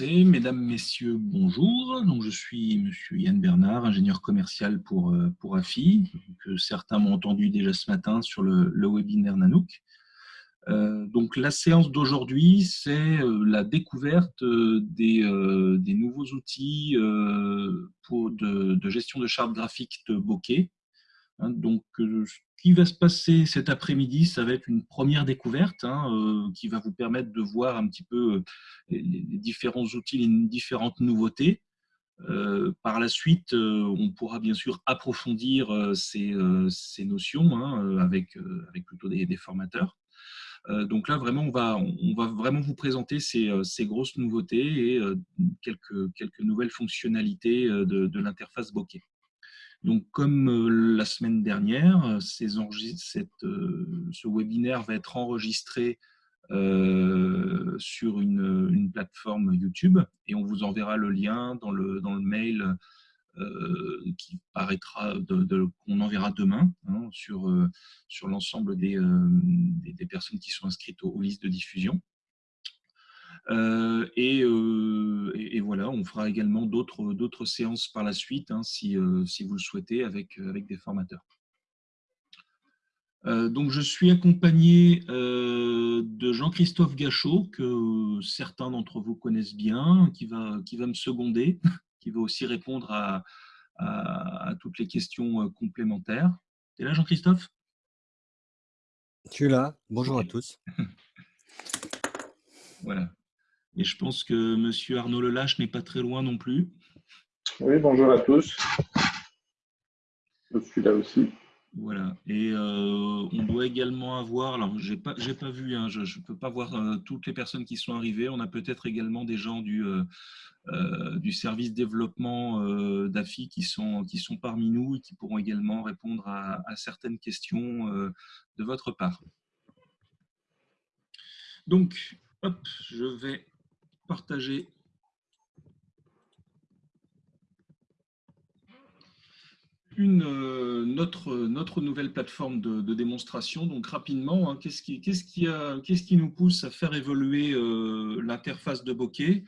Mesdames, Messieurs, bonjour. Donc, je suis Monsieur Yann Bernard, ingénieur commercial pour, euh, pour AFI, que certains m'ont entendu déjà ce matin sur le, webinaire Nanook. Euh, donc, la séance d'aujourd'hui, c'est euh, la découverte des, des nouveaux outils pour de, de, gestion de chartes graphiques de bokeh. Hein, donc, qui va se passer cet après-midi, ça va être une première découverte hein, euh, qui va vous permettre de voir un petit peu euh, les, différents outils, les différentes nouveautés. Euh, par la suite, on pourra bien sûr approfondir ces, notions hein, avec, avec plutôt des, formateurs. donc là, vraiment, on va, vraiment vous présenter ces, grosses nouveautés et quelques, nouvelles fonctionnalités de l'interface bokeh. Donc, comme euh, la semaine dernière, euh, euh, ce webinaire va être enregistré sur une, plateforme YouTube et on vous enverra le lien dans le, mail qui paraîtra, qu'on enverra demain hein, sur, l'ensemble des, personnes qui sont inscrites aux listes de diffusion. Euh, euh, et, voilà, on fera également d'autres séances par la suite, hein, si, euh, si, vous le souhaitez, avec, avec des formateurs. donc, je suis accompagné de Jean-Christophe Gachot, que certains d'entre vous connaissent bien, qui va, qui va me seconder, qui va aussi répondre à, à, toutes les questions complémentaires. Tu es là, Jean-Christophe? Tu es là. Bonjour à tous. voilà. Et je pense que Monsieur Arnaud Lelache n'est pas très loin non plus. Oui, bonjour à tous. Je suis là aussi. Voilà. Et euh, on doit également avoir, alors j'ai pas, j'ai pas vu, hein, je ne peux pas voir euh, toutes les personnes qui sont arrivées. On a peut-être également des gens du, euh, du service développement d'AFI qui sont, qui sont parmi nous et qui pourront également répondre à, à certaines questions de votre part. Donc, hop, je vais une, euh, notre, nouvelle plateforme de, démonstration. Donc rapidement, hein, qu'est-ce qui nous pousse à faire évoluer euh, l'interface de bokeh?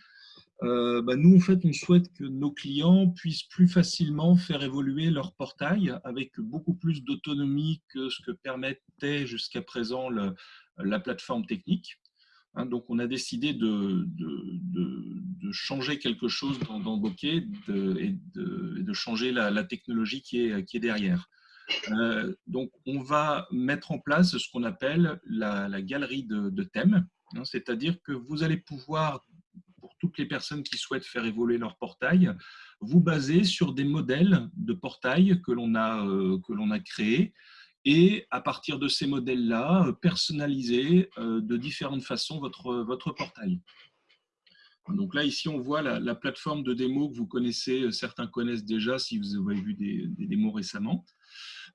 Euh, bah, Nous, en fait, on souhaite que nos clients puissent plus facilement faire évoluer leur portail avec beaucoup plus d'autonomie que ce que permettait jusqu'à présent la plateforme technique. Hein, donc, on a décidé de, changer quelque chose dans, Bokeh et, de, changer la, technologie qui est, derrière. Euh, donc, on va mettre en place ce qu'on appelle la, galerie de, thèmes, hein, c'est-à-dire que vous allez pouvoir, pour toutes les personnes qui souhaitent faire évoluer leur portail, vous baser sur des modèles de portail que l'on a, euh, a créés et à partir de ces modèles-là, euh, personnaliser euh, de différentes façons votre, votre portail. Donc là, ici, on voit la, plateforme de démo que vous connaissez, euh, certains connaissent déjà si vous avez vu des, démos récemment.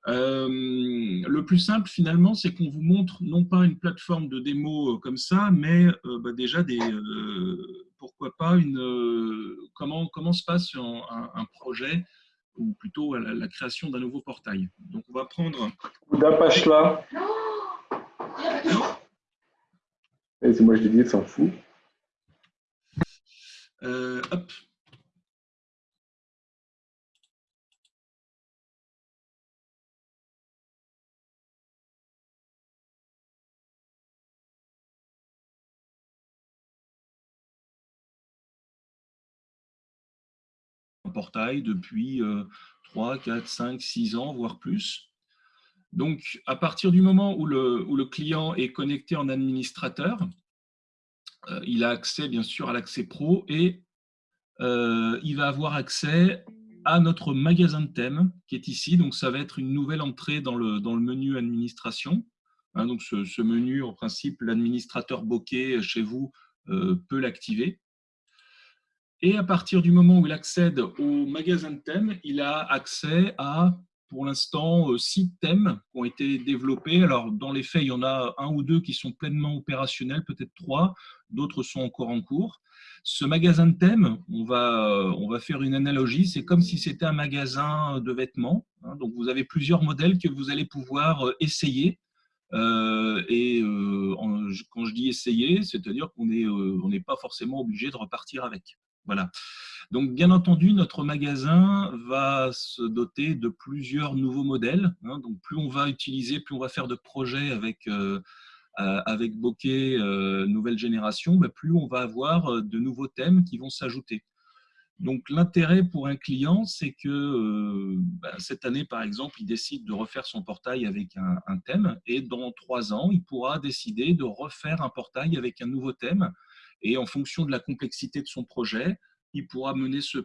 le plus simple, finalement, c'est qu'on vous montre non pas une plateforme de démo comme ça, mais bah, déjà des, pourquoi pas une, comment, comment se passe un projet ou plutôt à la, création d'un nouveau portail. Donc on va prendre... D'apache là. Et c'est moi je l'ai dit, s'en fout. Euh, hop, portail depuis 3, 4, 5, 6 ans, voire plus. Donc, à partir du moment où le, où le client est connecté en administrateur, euh, il a accès bien sûr à l'accès pro et euh, il va avoir accès à notre magasin de thèmes qui est ici. Donc, ça va être une nouvelle entrée dans le, dans le menu administration. Hein, donc, ce, menu, en principe, l'administrateur bokeh chez vous euh, peut l'activer. Et à partir du moment où il accède au magasin de thèmes, il a accès à, pour l'instant, euh, six thèmes qui ont été développés. Alors, dans les faits, il y en a un ou deux qui sont pleinement opérationnels, peut-être trois, d'autres sont encore en cours. Ce magasin de thèmes, on va, euh, on va faire une analogie, c'est comme si c'était un magasin de vêtements. Hein. donc, vous avez plusieurs modèles que vous allez pouvoir euh, essayer et quand je dis essayer, c'est-à-dire qu'on n'est pas forcément obligé de repartir avec. Voilà. Donc, bien entendu, notre magasin va se doter de plusieurs nouveaux modèles. Hein. donc, plus on va utiliser, plus on va faire de projets avec, euh, euh, avec Bokeh euh, nouvelle génération, bah, plus on va avoir de nouveaux thèmes qui vont s'ajouter. Donc, l'intérêt pour un client, c'est que bah, cette année, par exemple, il décide de refaire son portail avec un, un, thème et dans trois ans, il pourra décider de refaire un portail avec un nouveau thème. Et en fonction de la complexité de son projet, il pourra mener ce,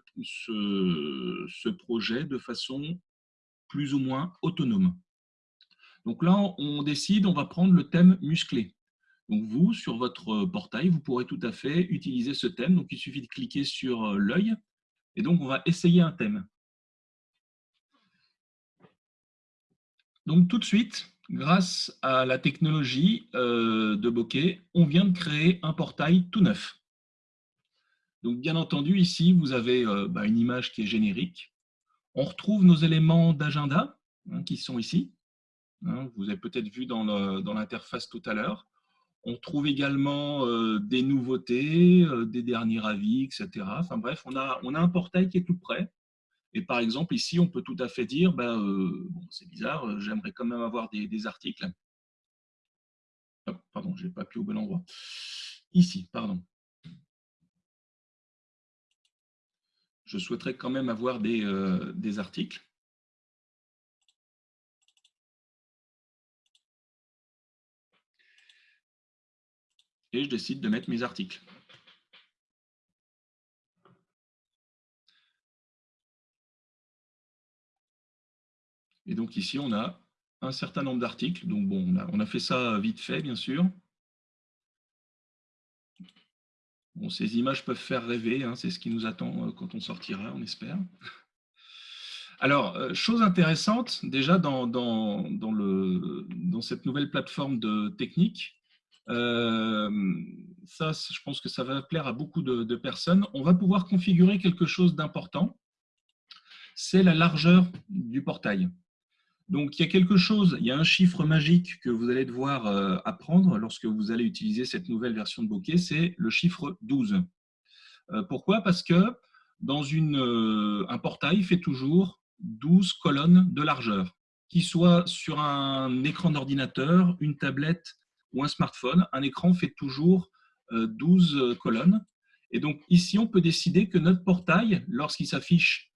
projet de façon plus ou moins autonome. Donc là, on décide, on va prendre le thème musclé. Donc vous, sur votre portail, vous pourrez tout à fait utiliser ce thème. Donc il suffit de cliquer sur euh, l'œil et donc on va essayer un thème. Donc tout de suite, grâce à la technologie euh, de Bokeh, on vient de créer un portail tout neuf. Donc, bien entendu, ici, vous avez euh, bah, une image qui est générique. On retrouve nos éléments d'agenda hein, qui sont ici. Hein, vous avez peut-être vu dans l'interface tout à l'heure. On trouve également euh, des nouveautés, des derniers avis, etc. Enfin bref, on a, on a un portail qui est tout prêt. Et par exemple, ici, on peut tout à fait dire, bah, c'est bizarre, j'aimerais quand même avoir des, articles. pardon, je n'ai pas appuyé au bon endroit. Ici, pardon. je souhaiterais quand même avoir des, euh, des articles. Et je décide de mettre mes articles. Et donc ici, on a un certain nombre d'articles. Donc bon, on a, on a fait ça vite fait, bien sûr. Bon, ces images peuvent faire rêver, hein, c'est ce qui nous attend euh, quand on sortira, on espère. Alors, euh, chose intéressante, déjà dans, dans, le, dans cette nouvelle plateforme de technique, euh, ça, je pense que ça va plaire à beaucoup de personnes. On va pouvoir configurer quelque chose d'important, c'est la largeur du portail. Donc, il y a quelque chose, il y a un chiffre magique que vous allez devoir euh, apprendre lorsque vous allez utiliser cette nouvelle version de Bokeh, c'est le chiffre 12. Euh, pourquoi? Parce que dans euh, un portail fait toujours 12 colonnes de largeur, qui soit sur un écran d'ordinateur, une tablette ou un smartphone. Un écran fait toujours 12 colonnes. Et donc ici, on peut décider que notre portail, lorsqu'il s'affiche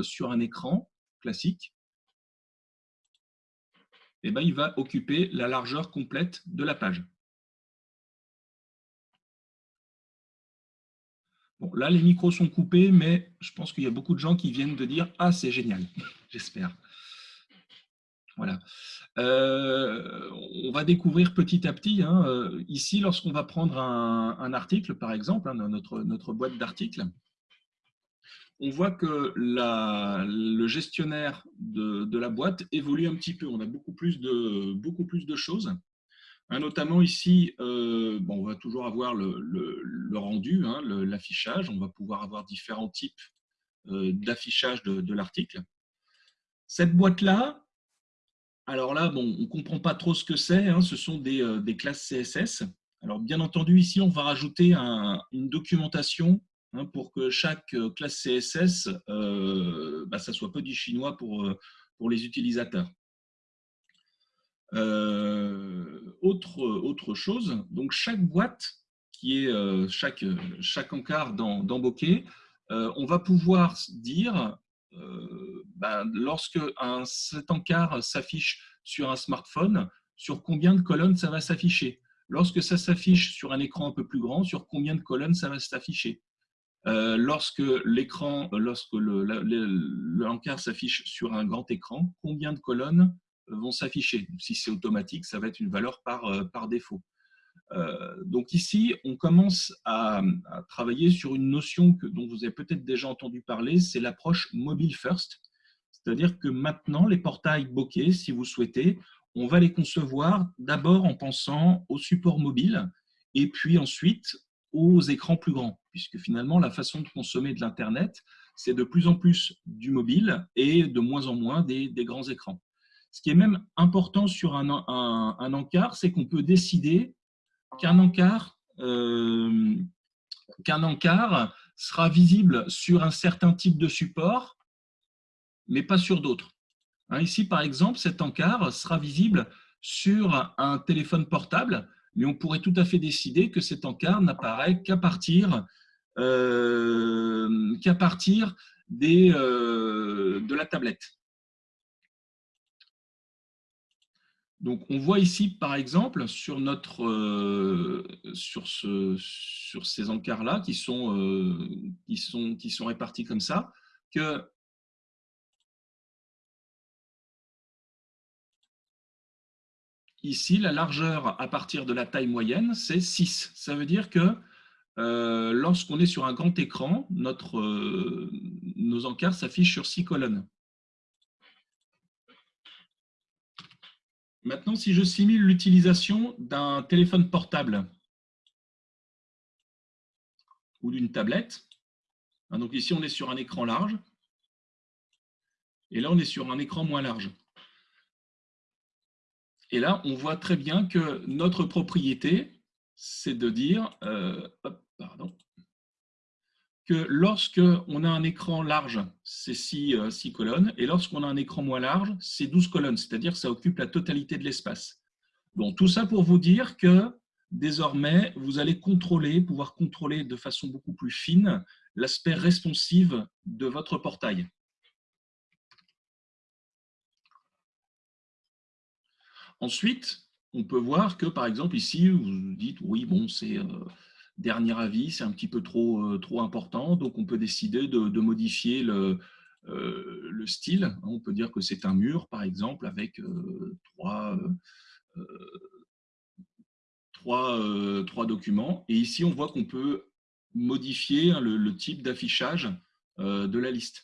sur un écran classique, eh ben, il va occuper la largeur complète de la page. Bon, là, les micros sont coupés, mais je pense qu'il y a beaucoup de gens qui viennent de dire « Ah, c'est génial !» J'espère. Voilà. Euh, on va découvrir petit à petit. Hein, euh, ici, lorsqu'on va prendre un, article, par exemple, hein, notre, notre boîte d'articles, on voit que le gestionnaire de, la boîte évolue un petit peu. On a beaucoup plus de, choses. Hein, notamment ici, euh, on va toujours avoir le, rendu, hein, l'affichage. On va pouvoir avoir différents types euh, d'affichage de, l'article. Cette boîte-là, alors là, on ne comprend pas trop ce que c'est. Hein, ce sont euh, des, classes CSS. Alors, bien entendu, ici, on va rajouter une documentation Hein, pour que chaque euh, classe CSS, euh, bah, ça soit pas du chinois pour, euh, pour les utilisateurs. autre, autre chose, donc chaque boîte qui est chaque, chaque encart dans, dans Bokeh, on va pouvoir dire, bah, lorsque cet encart s'affiche sur un smartphone, sur combien de colonnes ça va s'afficher. Lorsque ça s'affiche sur un écran un peu plus grand, sur combien de colonnes ça va s'afficher. Euh, lorsque l'écran, euh, lorsque l'encart s'affiche sur un grand écran, combien de colonnes euh, vont s'afficher? Si c'est automatique, ça va être une valeur par, par défaut. donc ici, on commence à, travailler sur une notion que, dont vous avez peut-être déjà entendu parler, c'est l'approche mobile first. C'est-à-dire que maintenant, les portails bokeh, si vous souhaitez, on va les concevoir d'abord en pensant au support mobile et puis ensuite aux écrans plus grands, puisque finalement, la façon de consommer de l'Internet, c'est de plus en plus du mobile et de moins en moins des, grands écrans. Ce qui est même important sur un, encart, c'est qu'on peut décider qu'un encart, euh, qu'un encart sera visible sur un certain type de support, mais pas sur d'autres. Hein, ici, par exemple, cet encart sera visible sur un téléphone portable, mais on pourrait tout à fait décider que cet encart n'apparaît qu'à partir, euh, euh, de la tablette. Donc, on voit ici, par exemple, sur, notre, euh, sur, ce, sur ces encarts-là qui, sont, qui sont répartis comme ça, que ici, la largeur à partir de la taille moyenne, c'est 6. Ça veut dire que euh, lorsqu'on est sur un grand écran, notre, nos encarts s'affichent sur 6 colonnes. Maintenant, si je simule l'utilisation d'un téléphone portable ou d'une tablette, hein, donc ici on est sur un écran large, et là on est sur un écran moins large. Et là, on voit très bien que notre propriété, c'est de dire, euh, que lorsque on a un écran large, c'est 6, euh, colonnes, et lorsqu'on a un écran moins large, c'est 12 colonnes, c'est-à-dire ça occupe la totalité de l'espace. Tout ça pour vous dire que désormais, vous allez contrôler, pouvoir contrôler de façon beaucoup plus fine l'aspect responsive de votre portail. Ensuite, on peut voir que, par exemple, ici, vous dites, oui, bon, c'est... Euh, dernier avis, c'est un petit peu trop, euh, trop important, donc on peut décider de, modifier le, euh, le, style. On peut dire que c'est un mur, par exemple, avec trois, trois, trois, documents. Et ici, on voit qu'on peut modifier hein, le type d'affichage de la liste.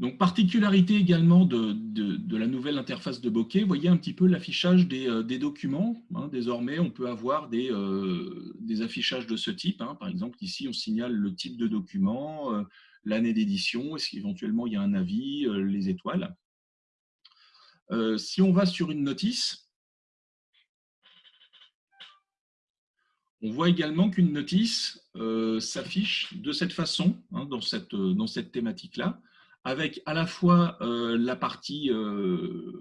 Donc, particularité également de, la nouvelle interface de bokeh, voyez un petit peu l'affichage des, euh, documents. Hein. Désormais, on peut avoir des, euh, affichages de ce type. Hein. Par exemple, ici, on signale le type de document, euh, l'année d'édition, est-ce qu'éventuellement il y a un avis, les étoiles. si on va sur une notice, on voit également qu'une notice s'affiche de cette façon, hein, dans cette, dans cette thématique-là avec à la fois euh, la, partie, euh,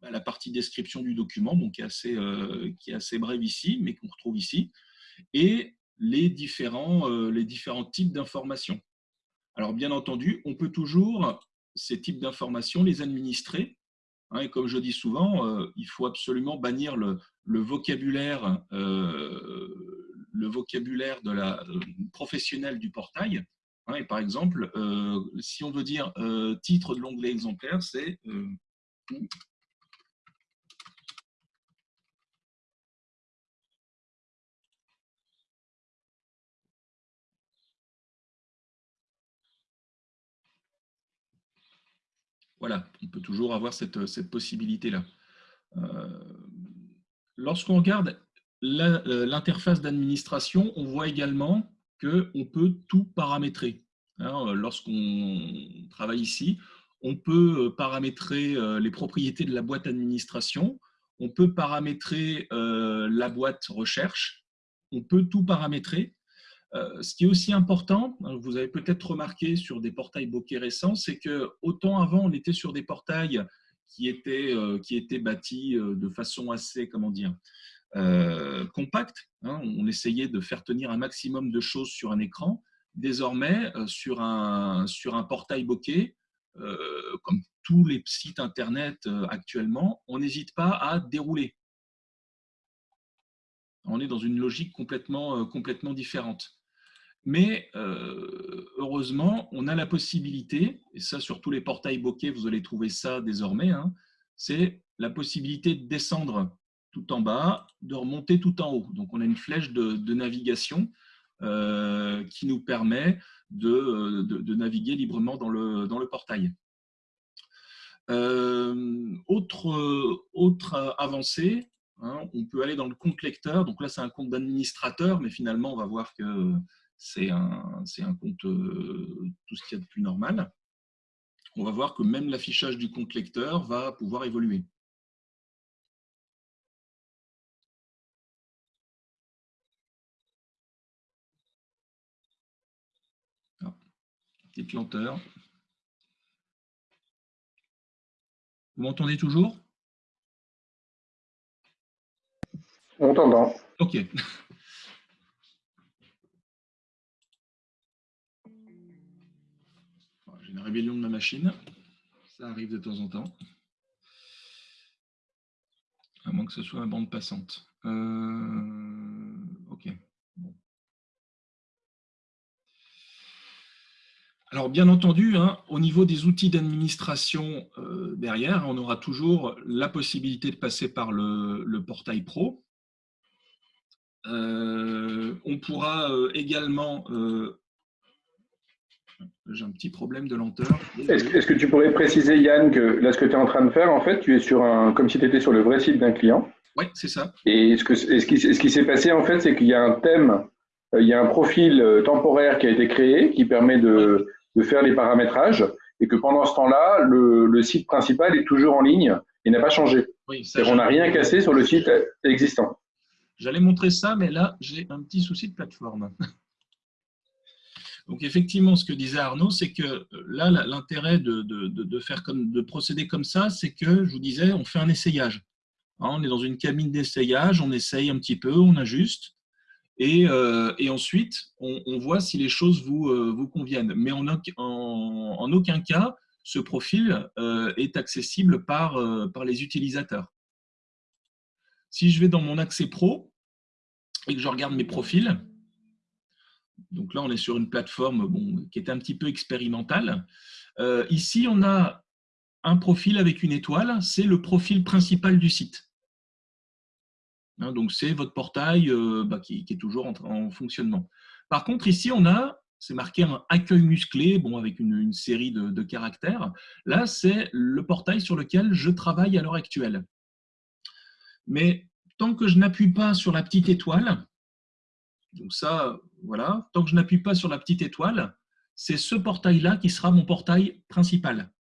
bah, la partie description du document, qui est assez, euh, qui est assez brève ici, mais qu'on retrouve ici, et les différents, les différents types d'informations. Alors bien entendu, on peut toujours, ces types d'informations, les administrer. Hein, et comme je dis souvent, il faut absolument bannir le, le vocabulaire, le vocabulaire de la, professionnel du portail, par exemple, euh, si on veut dire euh, titre de l'onglet exemplaire, c'est euh, Voilà, on peut toujours avoir cette, cette possibilité-là. Lorsqu'on regarde l'interface d'administration, on voit également on peut tout paramétrer. Euh, lorsqu'on travaille ici, on peut euh, paramétrer euh, les propriétés de la boîte administration, on peut paramétrer la boîte recherche, on peut tout paramétrer. Ce qui est aussi important, hein, vous avez peut-être remarqué sur des portails bokeh récents, c'est que autant avant on était sur des portails qui étaient, qui étaient bâtis de façon assez, comment dire, euh, compact. Hein, on essayait de faire tenir un maximum de choses sur un écran. Désormais, euh, sur, un, sur un portail bokeh, euh, comme tous les sites Internet actuellement, on n'hésite pas à dérouler. On est dans une logique complètement, complètement différente. Mais heureusement, on a la possibilité, et ça sur tous les portails bokeh, vous allez trouver ça désormais, hein, c'est la possibilité de descendre tout en bas, de remonter tout en haut. Donc, on a une flèche de, navigation euh, qui nous permet de, naviguer librement dans le, portail. Euh, autre, avancée, hein, on peut aller dans le compte lecteur. Donc là, c'est un compte d'administrateur, mais finalement, on va voir que c'est un, un, compte euh, tout ce qu'il y a de plus normal. On va voir que même l'affichage du compte lecteur va pouvoir évoluer. Petite lenteur. Vous m'entendez toujours? On t'entend. Ok. J'ai une rébellion de ma machine. Ça arrive de temps en temps. À moins que ce soit une bande passante. Euh, ok. Alors, bien entendu, hein, au niveau des outils d'administration euh, derrière, on aura toujours la possibilité de passer par le, portail pro. Euh, on pourra euh, également... J'ai un petit problème de lenteur. Est-ce que tu pourrais préciser, Yann, que là, ce que tu es en train de faire, en fait, tu es sur un, comme si tu étais sur le vrai site d'un client? Oui, c'est ça. Et ce, que, ce qui, ce qui s'est passé, en fait, c'est qu'il y a un thème, il y a un profil temporaire qui a été créé qui permet de de faire les paramétrages et que pendant ce temps-là, le, site principal est toujours en ligne et n'a pas changé. Oui, on n'a rien cassé sur le site existant. J'allais montrer ça, mais là, j'ai un petit souci de plateforme. Donc effectivement, ce que disait Arnaud, c'est que euh, là, l'intérêt de, de, faire comme, de procéder comme ça, c'est que, je vous disais, on fait un essayage. Hein, on est dans une cabine d'essayage, on essaye un petit peu, on ajuste. Euh, et, ensuite, on, voit si les choses vous, euh, conviennent. Mais en, aucun cas, ce profil euh, est accessible par, les utilisateurs. Si je vais dans mon accès pro et que je regarde mes profils, donc là, on est sur une plateforme qui est un petit peu expérimentale. ici, on a un profil avec une étoile, c'est le profil principal du site. Hein, donc, c'est votre portail euh, bah, qui, est toujours en, fonctionnement. Par contre, ici, on a, c'est marqué un accueil musclé, bon, avec une, série de, caractères. Là, c'est le portail sur lequel je travaille à l'heure actuelle. Mais tant que je n'appuie pas sur la petite étoile, donc ça, voilà, tant que je n'appuie pas sur la petite étoile, c'est ce portail-là qui sera mon portail principal.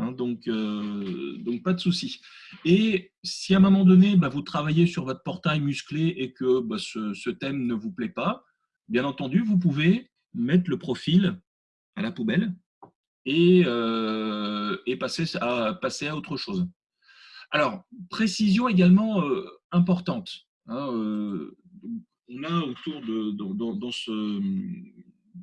Hein, donc, euh, donc, pas de souci. Et si à un moment donné, bah, vous travaillez sur votre portail musclé et que bah, ce, thème ne vous plaît pas, bien entendu, vous pouvez mettre le profil à la poubelle et, euh, passer, à, passer à autre chose. Alors, précision également euh, importante. Hein, on a autour de, dans, ce,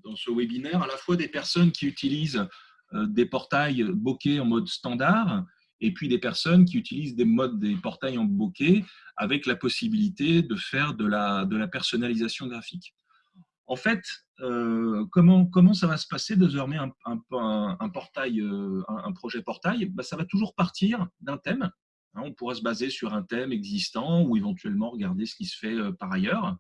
dans ce webinaire à la fois des personnes qui utilisent des portails bokeh en mode standard et puis des personnes qui utilisent des modes des portails en bokeh avec la possibilité de faire de la, de la personnalisation graphique. En fait, euh, comment, comment ça va se passer désormais un, un, portail, euh, un, projet portail? Bah, Ça va toujours partir d'un thème. Hein, on pourra se baser sur un thème existant ou éventuellement regarder ce qui se fait par ailleurs.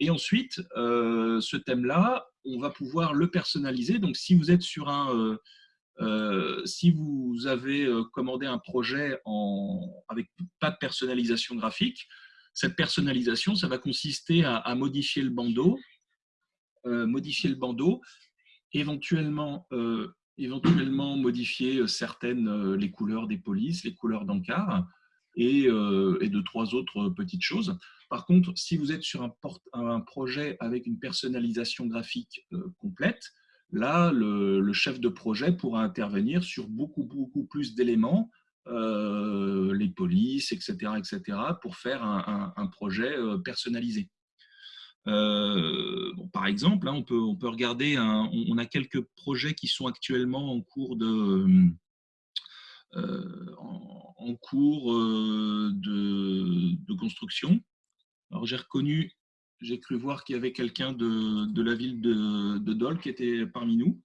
Et ensuite, ce thème-là, on va pouvoir le personnaliser. Donc, si vous êtes sur un, euh, si vous avez euh, commandé un projet avec pas de personnalisation graphique, cette personnalisation, ça va consister à, modifier le bandeau, euh, modifier le bandeau, éventuellement, éventuellement modifier certaines, les couleurs des polices, les couleurs d'encart, et, de trois autres petites choses. Par contre, si vous êtes sur un projet avec une personnalisation graphique complète, Là, le, chef de projet pourra intervenir sur beaucoup, beaucoup plus d'éléments, euh, les polices, etc., etc., pour faire un, projet euh, personnalisé. Euh, par exemple, hein, on, peut, on peut regarder, on, a quelques projets qui sont actuellement en cours de, en, cours de construction. Alors, j'ai reconnu j'ai cru voir qu'il y avait quelqu'un de, la ville de, Dole qui était parmi nous.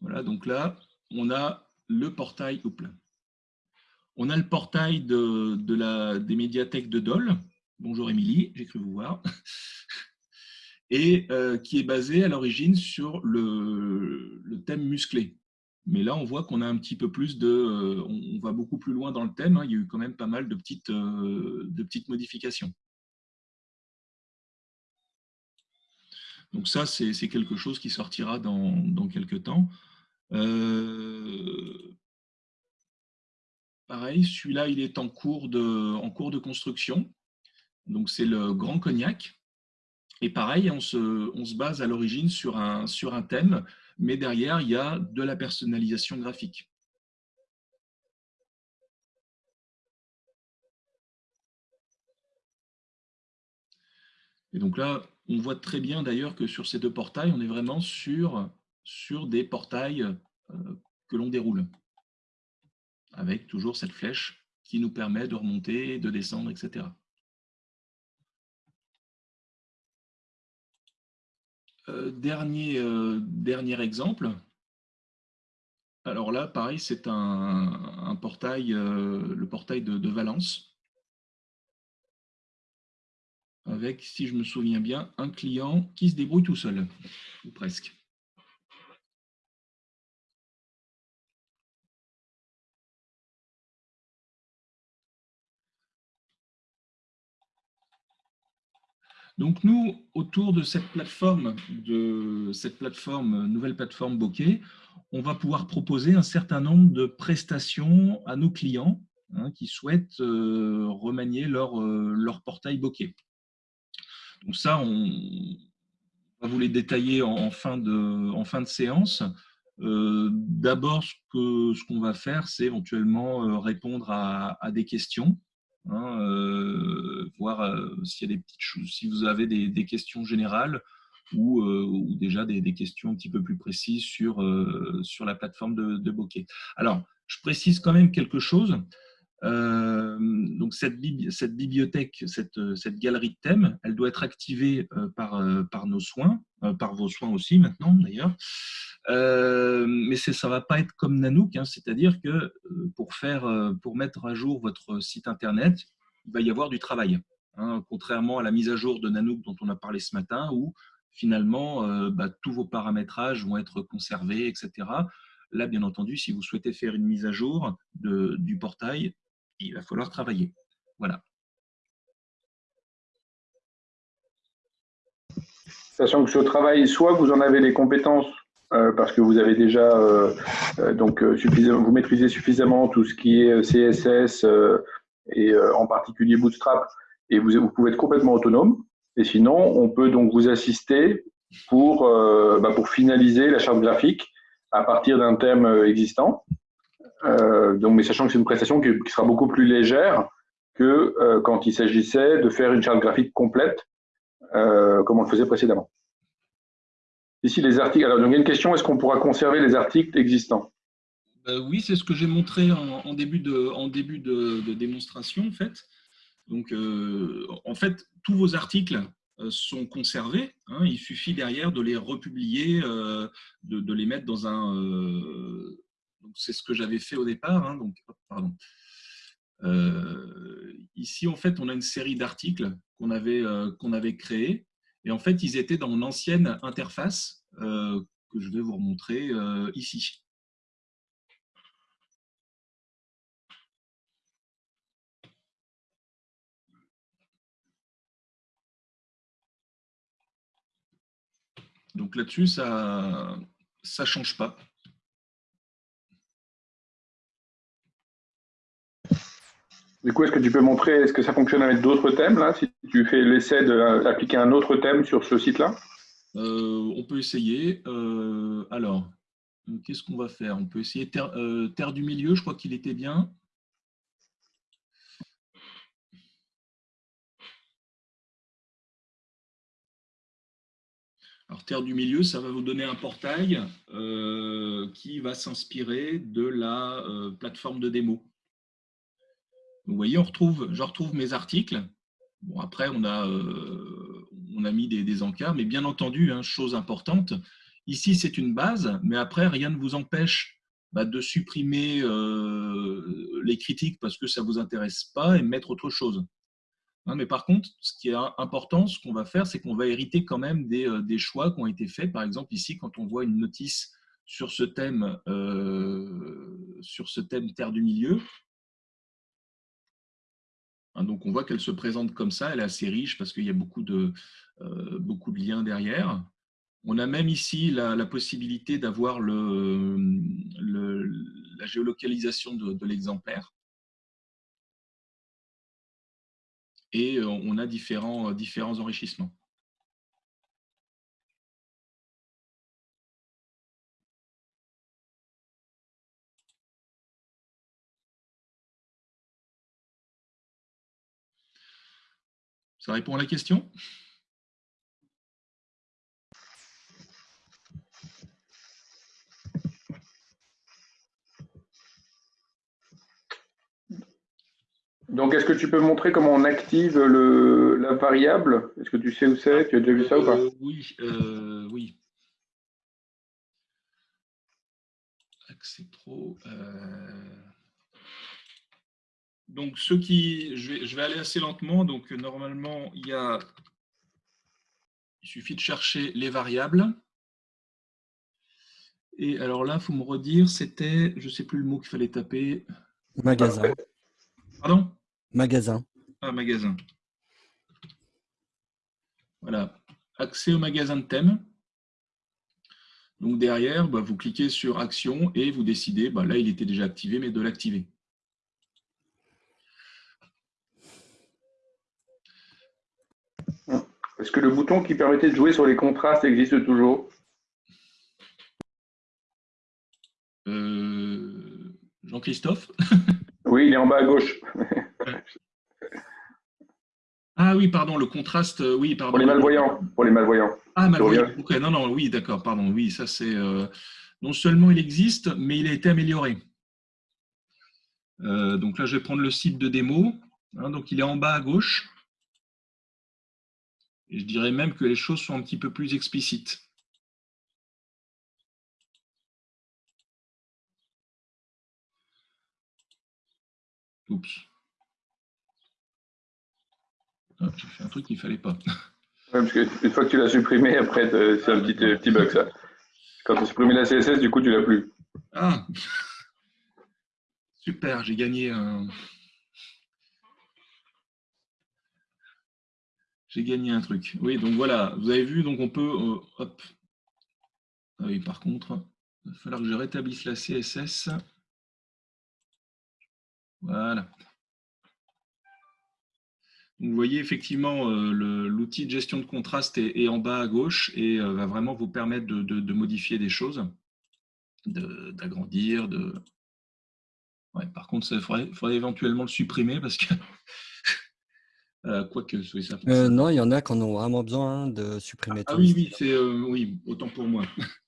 Voilà, donc là, on a le portail, on a le portail des médiathèques de Dole. Bonjour Émilie, j'ai cru vous voir. Et euh, qui est basé à l'origine sur le, thème musclé. Mais là, on voit qu'on a un petit peu plus de... on va beaucoup plus loin dans le thème. Hein. Il y a eu quand même pas mal de petites, de petites modifications. Donc ça, c'est quelque chose qui sortira dans, dans quelques temps. Euh, pareil, celui-là, il est en cours, de, en cours de construction. Donc c'est le Grand Cognac. Et pareil, on se, on se base à l'origine sur un, sur un thème, mais derrière, il y a de la personnalisation graphique. Et donc là, on voit très bien d'ailleurs que sur ces deux portails, on est vraiment sur, sur des portails euh, que l'on déroule, avec toujours cette flèche qui nous permet de remonter, de descendre, etc. dernier, euh, dernier exemple. Alors là, pareil, c'est un, portail, le portail de Valence avec, si je me souviens bien, un client qui se débrouille tout seul, ou presque. Donc nous, autour de cette plateforme, de cette plateforme, nouvelle plateforme Bokeh, on va pouvoir proposer un certain nombre de prestations à nos clients hein, qui souhaitent euh, remanier leur, euh, leur portail Bokeh. Donc ça, on va vous les détailler en, fin, de, séance. Euh, d'abord, ce qu'on va faire, c'est éventuellement répondre à, des questions, hein, euh, voir s'il y a des petites choses, si vous avez des, questions générales ou, ou déjà des, questions un petit peu plus précises sur, sur la plateforme de, de Bokeh. Alors, je précise quand même quelque chose. Euh, donc cette, bibliothèque, cette, cette, galerie de thèmes, elle doit être activée euh, par, euh, nos soins, par vos soins aussi maintenant d'ailleurs. mais ça ne va pas être comme Nanook, hein, c'est-à-dire que pour, faire, pour mettre à jour votre site internet, il va y avoir du travail. Hein, contrairement à la mise à jour de Nanook dont on a parlé ce matin, où finalement bah, tous vos paramétrages vont être conservés, etc. Là, bien entendu, si vous souhaitez faire une mise à jour du portail, il va falloir travailler. Voilà. Sachant que ce travail, soit vous en avez les compétences euh, parce que vous avez déjà euh, euh, donc vous maîtrisez suffisamment tout ce qui est CSS et en particulier Bootstrap et vous, vous, pouvez être complètement autonome. Et sinon, on peut donc vous assister pour bah, pour finaliser la charte graphique à partir d'un thème existant. Euh, donc, mais sachant que c'est une prestation qui, sera beaucoup plus légère que euh, quand il s'agissait de faire une charte graphique complète, euh, comme on le faisait précédemment. Ici, les articles. Alors, donc, il y a une question est-ce qu'on pourra conserver les articles existants? Oui, c'est ce que j'ai montré en, début, de, en début de, démonstration, en fait. Donc, en fait, tous vos articles sont conservés. Hein. il suffit derrière de les republier, de, les mettre dans un, c'est ce que j'avais fait au départ. Hein, donc, pardon. Euh, ici, en fait, on a une série d'articles qu'on avait, euh, créés. Et en fait, ils étaient dans mon ancienne interface euh, que je vais vous remontrer ici. Donc là-dessus, ça ne change pas. Du coup, est-ce que tu peux montrer, est-ce que ça fonctionne avec d'autres thèmes, là, si tu fais l'essai d'appliquer un autre thème sur ce site-là? Euh, On peut essayer. Euh, alors, qu'est-ce qu'on va faire? On peut essayer euh, terre, du milieu, je crois qu'il était bien. Alors, Terre du Milieu, ça va vous donner un portail qui va s'inspirer de la plateforme de démo. Vous voyez, on retrouve, je retrouve mes articles. Bon, après, on a, euh, on a mis des, des, encarts, mais bien entendu, hein, chose importante, ici, c'est une base, mais après, rien ne vous empêche bah, de supprimer euh, les critiques parce que ça ne vous intéresse pas et mettre autre chose. Mais par contre, ce qui est important, ce qu'on va faire, c'est qu'on va hériter quand même des, euh, des, choix qui ont été faits. Par exemple, ici, quand on voit une notice sur ce thème, sur ce thème Terre du Milieu. Hein, donc, on voit qu'elle se présente comme ça. Elle est assez riche parce qu'il y a beaucoup de, de liens derrière. On a même ici la, possibilité d'avoir la géolocalisation de, l'exemplaire. Et euh, on a différents enrichissements. Ça répond à la question? Donc, est-ce que tu peux montrer comment on active le, la variable? Est-ce que tu sais où c'est? Tu as déjà vu ça ou pas? Euh, Oui, euh, oui. Accès pro. Euh. Donc, ceux qui. Je vais, je vais, aller assez lentement. Donc, normalement, il y a. Il suffit de chercher les variables. Et alors là, il faut me redire, c'était, je ne sais plus le mot qu'il fallait taper. Magasin. Pardon? Magasin. Ah, magasin. Voilà. Accès au magasin de thème. Donc derrière, bah, vous cliquez sur Action et vous décidez, bah, là il était déjà activé, mais de l'activer. Est-ce que le bouton qui permettait de jouer sur les contrastes existe toujours? Euh, Jean-Christophe? Oui, il est en bas à gauche. Ah oui, pardon, le contraste, euh, oui, pardon. Pour les malvoyants. Pour les malvoyants. Ah, malvoyants. non, non, oui, d'accord, pardon. Oui, ça c'est. Euh, non seulement il existe, mais il a été amélioré. Euh, donc là, je vais prendre le site de démo. Hein, donc il est en bas à gauche. Et je dirais même que les choses sont un petit peu plus explicites. Oups. J'ai fait un truc qu'il ne fallait pas. parce que une fois que tu l'as supprimé, après, c'est un petit, petit bug, ça. Quand tu as supprimé la CSS, du coup, tu l'as plus. Ah Super, j'ai gagné un... J'ai gagné un truc. Oui, donc voilà, vous avez vu, donc on peut... Euh, hop. Ah oui, par contre, il va falloir que je rétablisse la CSS. Voilà vous voyez effectivement euh, l'outil de gestion de contraste est, en bas à gauche et euh, va vraiment vous permettre de, modifier des choses, d'agrandir. De, par contre, il faudrait, éventuellement le supprimer parce que euh, quoique ça. non, il y en a qui en ont vraiment besoin hein, de supprimer. Ah, oui, oui, c'est oui, autant pour moi.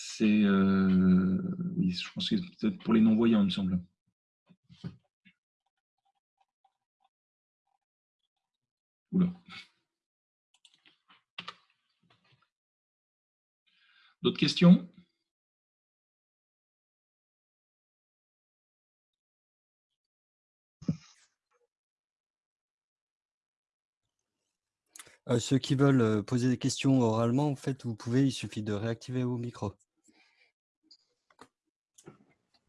C'est oui, je pense que c'est peut-être pour les non-voyants, il me semble. D'autres questions? Euh, Ceux qui veulent poser des questions oralement, en fait, vous pouvez, il suffit de réactiver vos micros.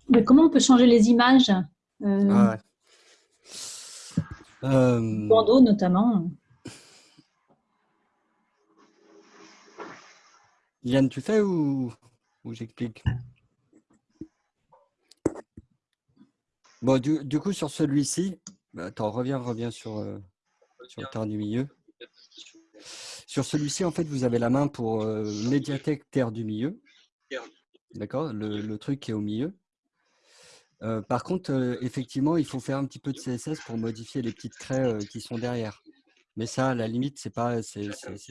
Mais comment on peut changer les images euh... ah euh, Bandeau notamment. Yann, tu fais ou, j'explique? Bon, du, coup, sur celui-ci, bah, attends, reviens, reviens sur, euh, sur le terre du milieu. Sur celui-ci, en fait, vous avez la main pour euh, médiathèque terre du milieu. D'accord le, le, truc qui est au milieu par contre, effectivement, il faut faire un petit peu de CSS pour modifier les petites craies qui sont derrière. Mais ça, à la limite, ce n'est pas,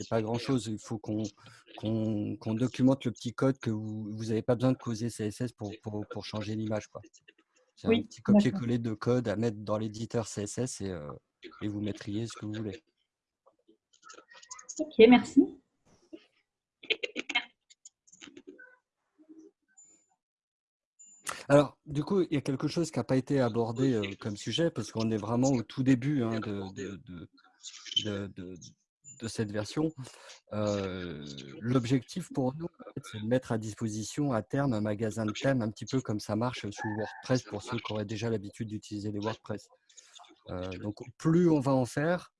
pas grand-chose. Il faut qu'on documente le petit code que vous n'avez pas besoin de causer CSS pour, pour, changer l'image. C'est un petit copier-coller de code à mettre dans l'éditeur CSS et, et vous mettriez ce que vous voulez. Ok, merci. Alors, du coup, il y a quelque chose qui n'a pas été abordé euh, comme sujet, parce qu'on est vraiment au tout début hein, de, de cette version. L'objectif pour nous, c'est de mettre à disposition à terme un magasin de thèmes un petit peu comme ça marche sous WordPress pour ceux qui auraient déjà l'habitude d'utiliser les WordPress. donc, plus on va en faire,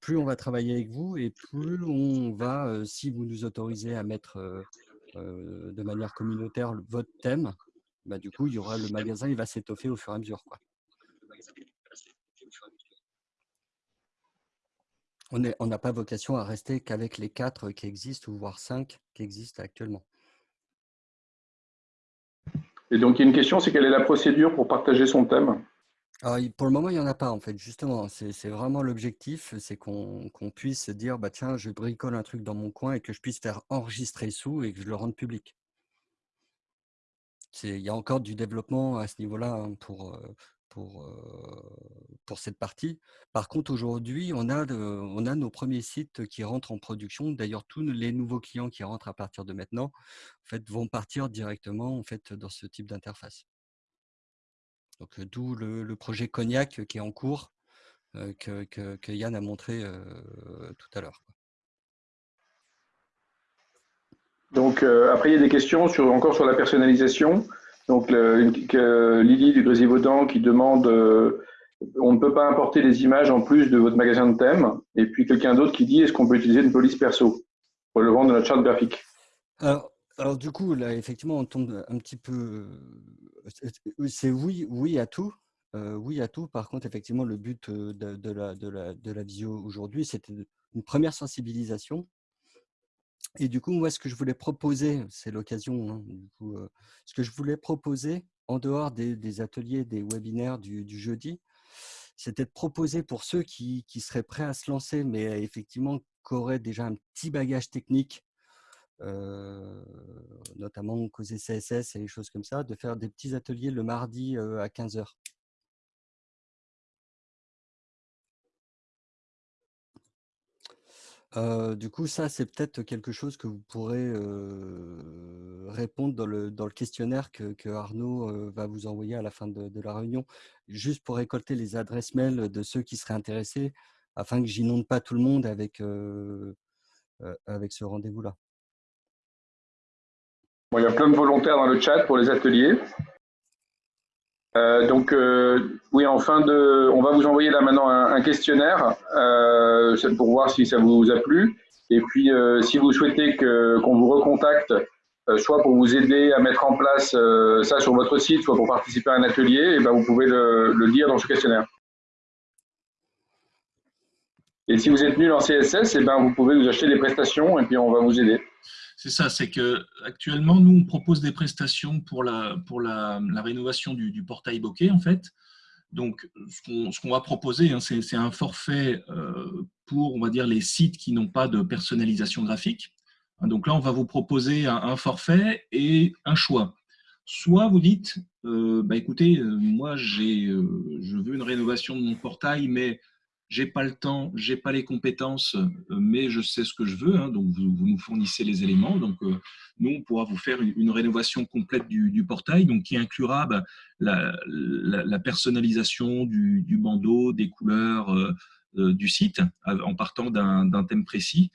plus on va travailler avec vous et plus on va, si vous nous autorisez à mettre de manière communautaire votre thème, bah, du coup, il y aura le magasin, il va s'étoffer au fur et à mesure. On n'a pas vocation à rester qu'avec les quatre qui existent, ou voire cinq qui existent actuellement. Et donc, il y a une question, c'est quelle est la procédure pour partager son thème? Pour le moment, il n'y en a pas, en fait, justement. C'est vraiment l'objectif, c'est qu'on puisse dire, bah, tiens, je bricole un truc dans mon coin et que je puisse faire enregistrer sous et que je le rende public. Il y a encore du développement à ce niveau-là hein, pour, pour, pour cette partie. Par contre, aujourd'hui, on, a on a nos premiers sites qui rentrent en production. D'ailleurs, tous les nouveaux clients qui rentrent à partir de maintenant en fait, vont partir directement en fait, dans ce type d'interface. Donc, d'où le, projet Cognac qui est en cours, que, que, Yann a montré tout à l'heure. Donc, après, il y a des questions sur, encore sur la personnalisation. Donc, Lily du Grésivaudan qui demande euh, on ne peut pas importer les images en plus de votre magasin de thème. Et puis quelqu'un d'autre qui dit est-ce qu'on peut utiliser une police perso vendre dans notre charte graphique? Alors, du coup, là, effectivement, on tombe un petit peu. C'est oui, oui à tout. Oui à tout. Par contre, effectivement, le but de, la, de, la, de la visio aujourd'hui, c'était une première sensibilisation et du coup, moi, ce que je voulais proposer, c'est l'occasion, hein, ce que je voulais proposer, en dehors des, ateliers, des webinaires du, jeudi, c'était de proposer pour ceux qui, seraient prêts à se lancer, mais effectivement, qui auraient déjà un petit bagage technique, notamment causer CSS et des choses comme ça, de faire des petits ateliers le mardi à 15 h du coup, ça, c'est peut-être quelque chose que vous pourrez répondre dans le, questionnaire que, Arnaud va vous envoyer à la fin de, la réunion, juste pour récolter les adresses mail de ceux qui seraient intéressés, afin que j'inonde pas tout le monde avec, avec ce rendez-vous-là. Il y a plein de volontaires dans le chat pour les ateliers. Euh, donc, euh, oui, en fin de, on va vous envoyer là maintenant un, questionnaire euh, pour voir si ça vous a plu. Et puis, si vous souhaitez qu'on vous recontacte, soit pour vous aider à mettre en place ça sur votre site, soit pour participer à un atelier, et eh ben vous pouvez le, le dire dans ce questionnaire. Et si vous êtes nul en CSS, et eh ben vous pouvez nous acheter des prestations et puis on va vous aider. C'est ça, c'est que actuellement nous on propose des prestations pour la, pour la, rénovation du, portail bokeh en fait. Donc ce qu'on va proposer, hein, c'est un forfait euh, pour on va dire les sites qui n'ont pas de personnalisation graphique. Donc là on va vous proposer un, forfait et un choix. Soit vous dites, euh, bah écoutez, euh, moi j'ai, je veux une rénovation de mon portail, mais j'ai pas le temps, j'ai pas les compétences, euh, mais je sais ce que je veux. Hein, donc vous, nous fournissez les éléments. Donc euh, nous, on pourra vous faire une, rénovation complète du, portail, donc qui inclura bah, la, personnalisation du, bandeau, des couleurs euh, du site, en partant d'un thème précis.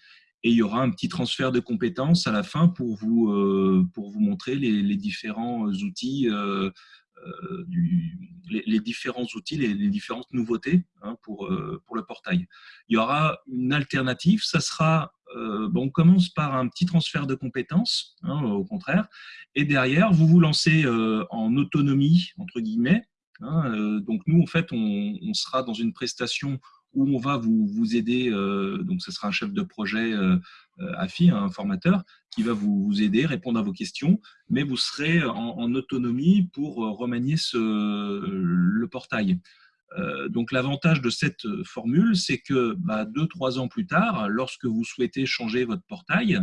Et il y aura un petit transfert de compétences à la fin pour vous, pour vous montrer les, les différents outils euh, les, différents outils, les, les différentes nouveautés hein, pour, euh, pour le portail. Il y aura une alternative, ça sera, euh, on commence par un petit transfert de compétences, hein, au contraire, et derrière, vous vous lancez en autonomie, entre guillemets. Hein, donc nous, en fait, on, sera dans une prestation où on va vous, vous aider, donc ce sera un chef de projet AFI, un formateur, qui va vous, aider, répondre à vos questions, mais vous serez en, autonomie pour euh, remanier le portail. Euh, donc l'avantage de cette formule, c'est que bah, deux, trois ans plus tard, lorsque vous souhaitez changer votre portail,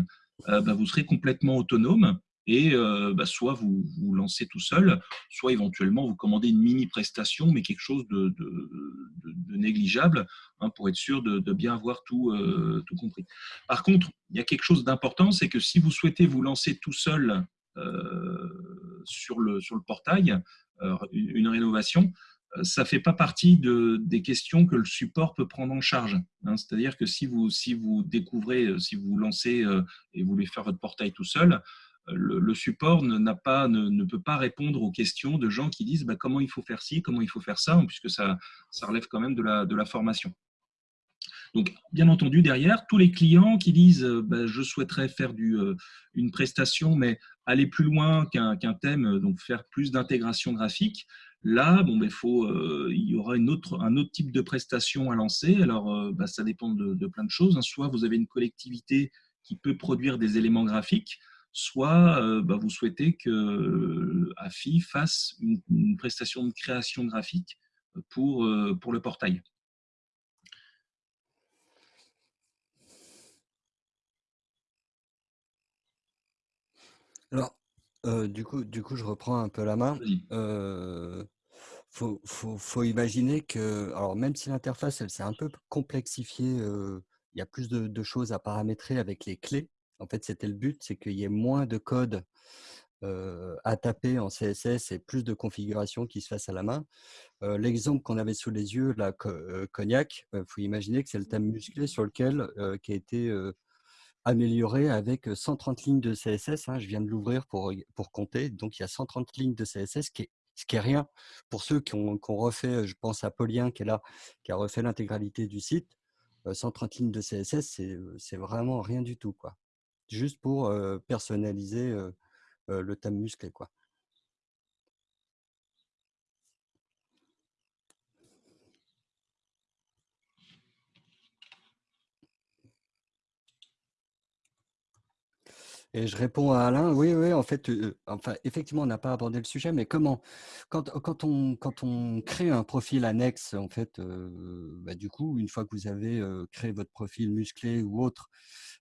euh, bah, vous serez complètement autonome et euh, bah, soit vous vous lancez tout seul, soit éventuellement vous commandez une mini prestation, mais quelque chose de, négligeable hein, pour être sûr de, bien avoir tout, euh, tout compris. Par contre, il y a quelque chose d'important, c'est que si vous souhaitez vous lancer tout seul euh, sur, le, portail, une rénovation, ça ne fait pas partie de, des questions que le support peut prendre en charge. Hein. C'est-à-dire que si vous, si vous découvrez, si vous lancez et voulez faire votre portail tout seul, le, support ne, peut pas répondre aux questions de gens qui disent bah, comment il faut faire ci, comment il faut faire ça, puisque ça, relève quand même de la, de formation. Donc, bien entendu, derrière, tous les clients qui disent euh, bah, je souhaiterais faire euh, une prestation, mais aller plus loin qu'un thème, donc faire plus d'intégration graphique, là, bon, ben, faut, euh, il y aura un autre type de prestation à lancer. Alors, bah, ça dépend de, plein de choses. Hein. Soit vous avez une collectivité qui peut produire des éléments graphiques, soit bah, vous souhaitez que AFI fasse une, une, prestation de création graphique pour, pour le portail. Alors, du coup du coup, je reprends un peu la main. Il faut imaginer que alors même si l'interface, elle s'est un peu complexifiée, il y a plus de choses à paramétrer avec les clés. En fait, c'était le but, c'est qu'il y ait moins de code, à taper en CSS et plus de configurations qui se fassent à la main. l'exemple qu'on avait sous les yeux, la Cognac, il faut imaginer que c'est le thème musclé sur lequel, qui a été, amélioré avec 130 lignes de CSS. Hein, je viens de l'ouvrir pour, pour compter. Donc, il y a 130 lignes de CSS, qui est, ce qui est rien. Pour ceux qui ont, refait, je pense à Paulien qui est là, qui a refait l'intégralité du site, 130 lignes de CSS, c'est vraiment rien du tout. Quoi. Juste pour personnaliser le thème musclé. Quoi. Et je réponds à Alain, oui, oui, en fait, enfin, effectivement, on n'a pas abordé le sujet, mais comment quand, quand, on, quand on crée un profil annexe, en fait, bah, du coup, une fois que vous avez créé votre profil musclé ou autre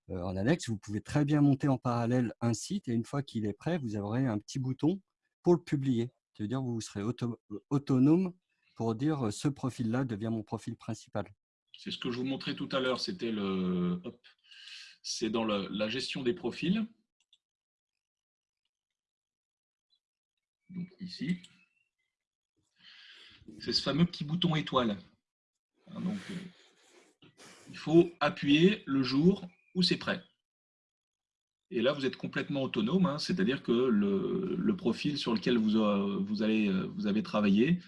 en annexe, vous pouvez très bien monter en parallèle un site et une fois qu'il est prêt, vous aurez un petit bouton pour le publier. C'est-à-dire vous serez autonome pour dire ce profil-là devient mon profil principal. C'est ce que je vous montrais tout à l'heure, c'était le, c'est dans la gestion des profils. Donc ici, c'est ce fameux petit bouton étoile. Hein, euh, il faut appuyer le jour où c'est prêt. Et là, vous êtes complètement autonome, hein, c'est-à-dire que le, profil sur lequel vous, euh, allez, euh, vous avez travaillé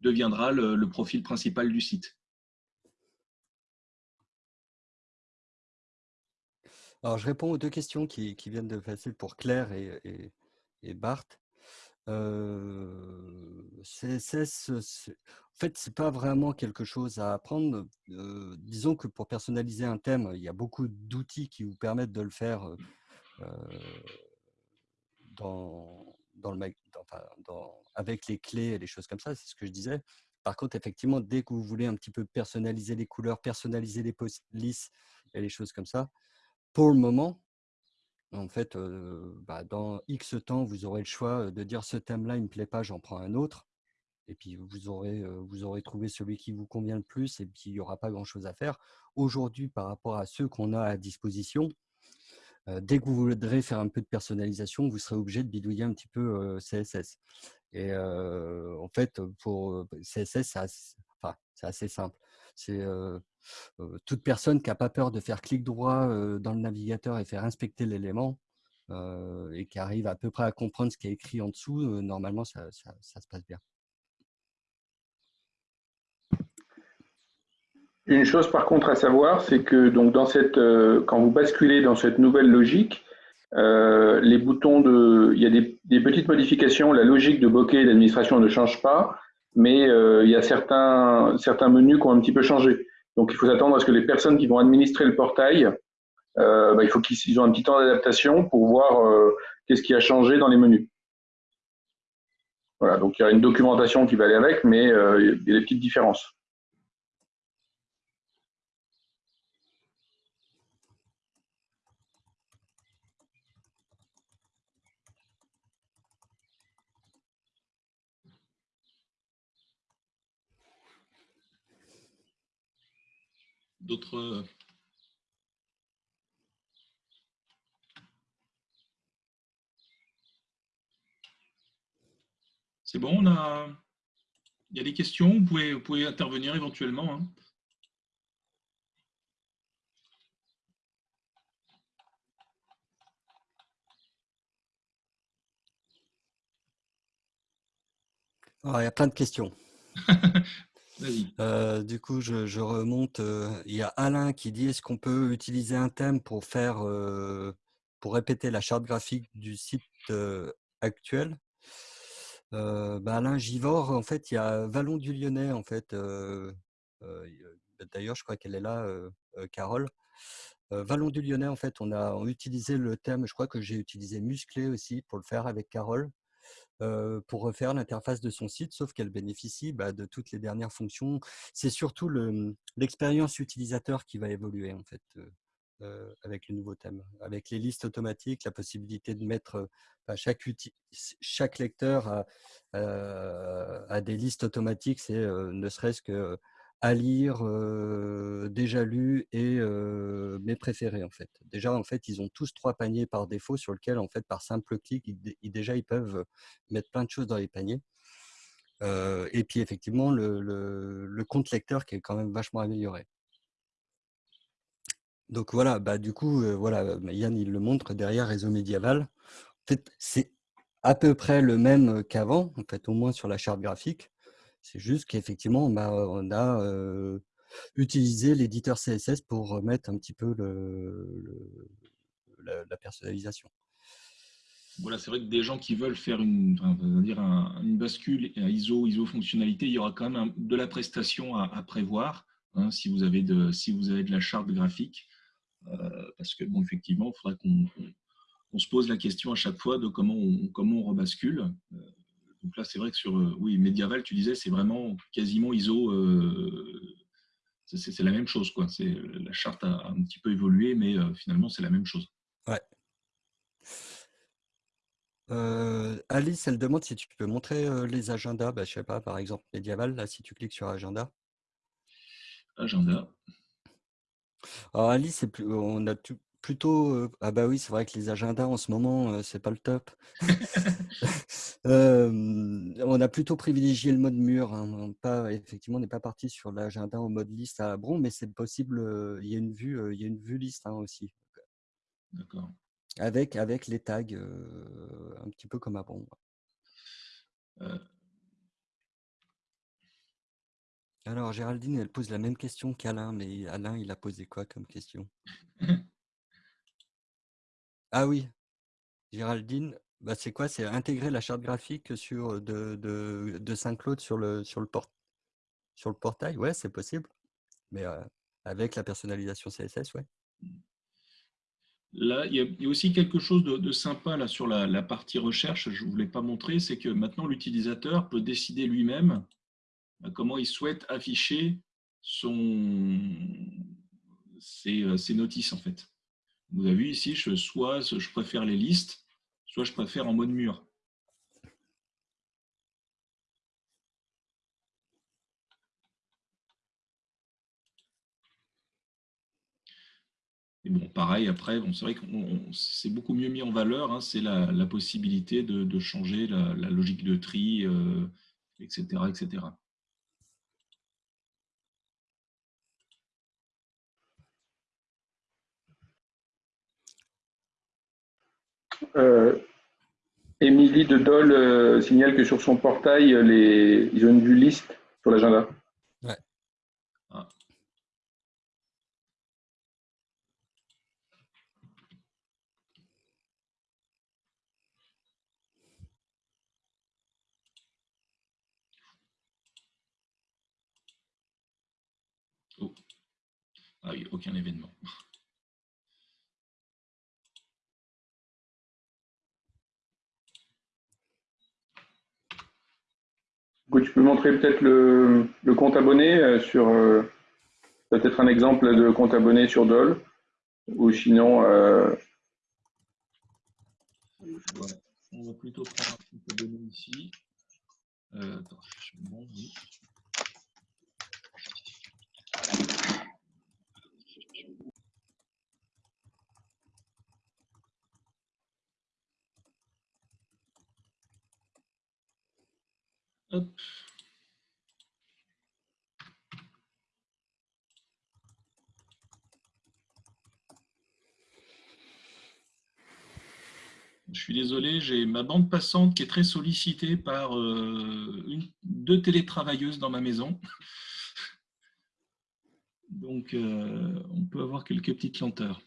deviendra le, profil principal du site. Alors, je réponds aux deux questions qui, viennent de passer pour Claire et, et, et Bart. CSS, en fait, c'est pas vraiment quelque chose à apprendre. disons que pour personnaliser un thème, il y a beaucoup d'outils qui vous permettent de le faire dans, dans le, avec les clés et les choses comme ça, c'est ce que je disais. Par contre, effectivement, dès que vous voulez un petit peu personnaliser les couleurs, personnaliser les polices et les choses comme ça, pour le moment, en fait, bah, dans X temps, vous aurez le choix de dire ce thème-là, il ne me plaît pas, j'en prends un autre. Et puis, vous aurez, vous aurez trouvé celui qui vous convient le plus et puis il n'y aura pas grand-chose à faire. Aujourd'hui, par rapport à ceux qu'on a à disposition, dès que vous voudrez faire un peu de personnalisation, vous serez obligé de bidouiller un petit peu CSS. Et en fait, pour CSS, c'est assez simple. C'est toute personne qui n'a pas peur de faire clic droit dans le navigateur et faire inspecter l'élément et qui arrive à peu près à comprendre ce qui est écrit en dessous, normalement, ça, se passe bien. Une chose par contre à savoir, c'est que donc dans cette, quand vous basculez dans cette nouvelle logique, les boutons de, il y a des, des, petites modifications. La logique de bokeh d'administration ne change pas, mais il y a certains, certains menus qui ont un petit peu changé. Donc, il faut s'attendre à ce que les personnes qui vont administrer le portail, euh, bah, il faut qu'ils aient un petit temps d'adaptation pour voir euh, qu'est-ce qui a changé dans les menus. Voilà, donc il y a une documentation qui va aller avec, mais euh, il y a des petites différences. D'autres C'est bon, on a... Il y a des questions, vous pouvez, vous pouvez intervenir éventuellement. hein. Alors, il y a plein de questions. Euh, du coup, je, remonte. euh, Il y a Alain qui dit est-ce qu'on peut utiliser un thème pour faire euh, pour répéter la charte graphique du site actuel? Bah, Alain Givor, en fait, il y a Vallon du Lyonnais, en fait. a- D'ailleurs, je crois qu'elle est là, Carole. Vallon du Lyonnais, en fait, on a utilisé le thème, je crois que j'ai utilisé Musclé aussi pour le faire avec Carole pour refaire l'interface de son site, sauf qu'elle bénéficie bah, de toutes les dernières fonctions. C'est surtout le- l'expérience utilisateur qui va évoluer en fait avec le nouveau thème, avec les listes automatiques, la possibilité de mettre bah, chaque, chaque lecteur a des listes automatiques, c'est ne serait-ce que à lire, déjà lu et mes préférés en fait. Déjà en fait ils ont tous trois paniers par défaut sur lequel en fait par simple clic ils, dé- ils- déjà ils peuvent mettre plein de choses dans les paniers. Et puis effectivement le, compte lecteur qui est quand même vachement amélioré. Donc voilà, bah du coup voilà, Yann il le montre derrière réseau médiéval. En fait c'est à peu près le même qu'avant en fait au moins sur la charte graphique. C'est juste qu'effectivement, bah, on a utilisé l'éditeur CSS pour remettre un petit peu la, personnalisation. Voilà, c'est vrai que des gens qui veulent faire une, dire un- une bascule ISO, ISO fonctionnalité, il y aura quand même de la prestation à, prévoir hein, si, vous avez de, la charte graphique. Parce que, bon, effectivement, il faudra qu'on se pose la question à chaque fois de comment on, comment on rebascule. Donc là, c'est vrai que sur euh, oui, Medieval, tu disais, c'est vraiment quasiment ISO. euh, c'est la même chose. Quoi. C'est- La charte a un petit peu évolué, mais euh, finalement, c'est la même chose. Ouais. Euh, Alice, elle demande si tu peux montrer euh, les agendas. Bah, je sais pas, par exemple, médiéval, là, si tu cliques sur agenda. Agenda. Alors Alice, c'est plus, on a tout- plutôt. euh, ah bah oui, c'est vrai que les agendas en ce moment, euh, c'est pas le top. On a plutôt privilégié le mode mur. hein, Pas, effectivement, on n'est pas parti sur l'agenda en mode liste à Bron, mais c'est possible. Il y a une vue, il y a une vue liste hein, aussi, D'accord. avec avec les tags, un petit peu comme à Bron. Euh, Alors Géraldine, elle pose la même question qu'Alain, mais Alain, il a posé quoi comme question? Ah oui, Géraldine, bah c'est quoi? C'est intégrer la charte graphique sur de, de, de Saint-Claude sur le portail, ouais, c'est possible. Mais avec la personnalisation CSS, ouais. Là, il y, a, aussi quelque chose de, sympa sur la, partie recherche, je ne vous l'ai pas montré, c'est que maintenant l'utilisateur peut décider lui-même euh, comment il souhaite afficher ses notices en fait. Vous avez vu ici, soit je préfère les listes, soit je préfère en mode mur. Et bon, pareil, après, c'est vrai que c'est beaucoup mieux mis en valeur, hein, c'est la, possibilité de, changer la, logique de tri, euh, etc., etc. Émilie de Dole euh, signale que sur son portail, les... ils ont une vue liste sur l'agenda. Ouais. Ah. Oh. Ah oui, aucun événement. Écoute, tu peux montrer peut-être le, compte abonné euh, sur euh, peut-être un exemple de compte abonné sur Dole ou sinon euh... on va plutôt prendre un compte abonné ici attends, bon, oui. Je suis désolé, j'ai ma bande passante qui est très sollicitée par euh, une, deux télétravailleuses dans ma maison. Donc, euh, on peut avoir quelques petites lenteurs.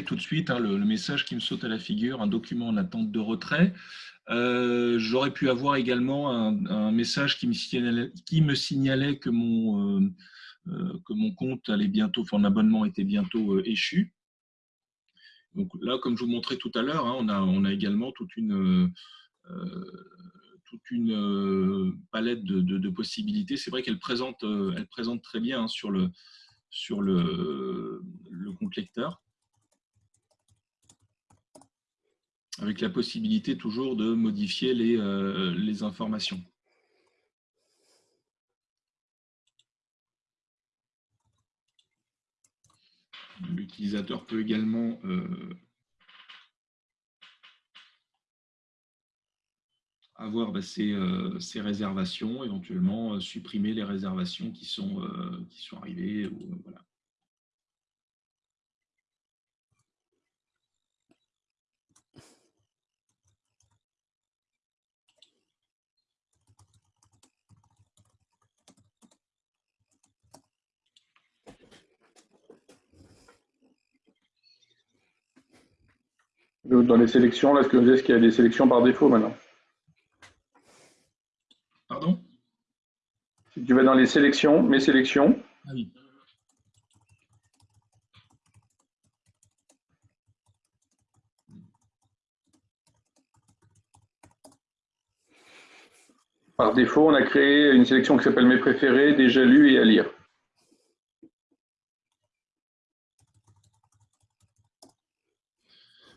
Tout de suite hein, le, message qui me saute à la figure, un document en attente de retrait. Euh, j'aurais pu avoir également un, message qui me, signalait, que, mon, euh, euh, que mon compte allait bientôt, enfin, mon abonnement était bientôt échu. Donc là, comme je vous montrais tout à l'heure, hein, on, a, également toute une, palette de, possibilités. C'est vrai qu'elle présente, elle présente très bien hein, sur, le, sur le compte lecteur. Avec la possibilité toujours de modifier les, euh, informations. L'utilisateur peut également euh, avoir bah, euh, ses, réservations, éventuellement supprimer les réservations qui sont, qui sont arrivées. Dans les sélections, là, ce que est-ce qu'il y a des sélections par défaut maintenant Pardon? Si tu vas dans les sélections, mes sélections. Ah oui. Par défaut, on a créé une sélection qui s'appelle Mes préférés, déjà lus et à lire.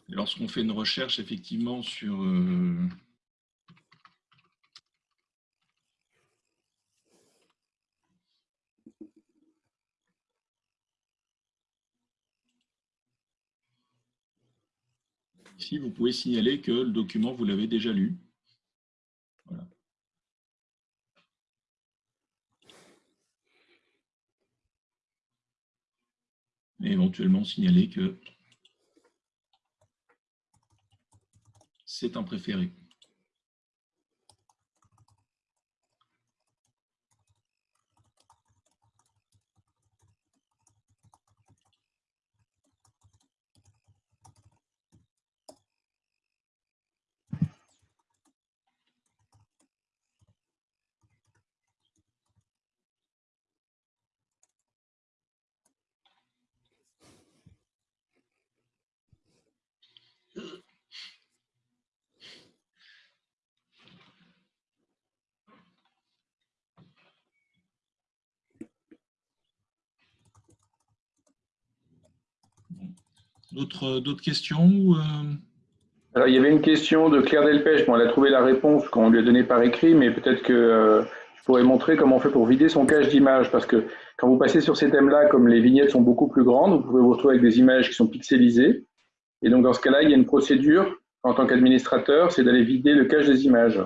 Lorsqu'on fait une recherche effectivement sur... Euh, ici, vous pouvez signaler que le document, vous l'avez déjà lu. Voilà. Et éventuellement signaler que c'est un préféré. D'autres questions euh? Alors, il y avait une question de Claire Delpech. Bon, elle a trouvé la réponse qu'on lui a donnée par écrit, mais peut-être que euh, je pourrais montrer comment on fait pour vider son cache d'images. Parce que quand vous passez sur ces thèmes-là, comme les vignettes sont beaucoup plus grandes, vous pouvez vous retrouver avec des images qui sont pixelisées. Et donc, dans ce cas-là, il y a une procédure en tant qu'administrateur, c'est d'aller vider le cache des images.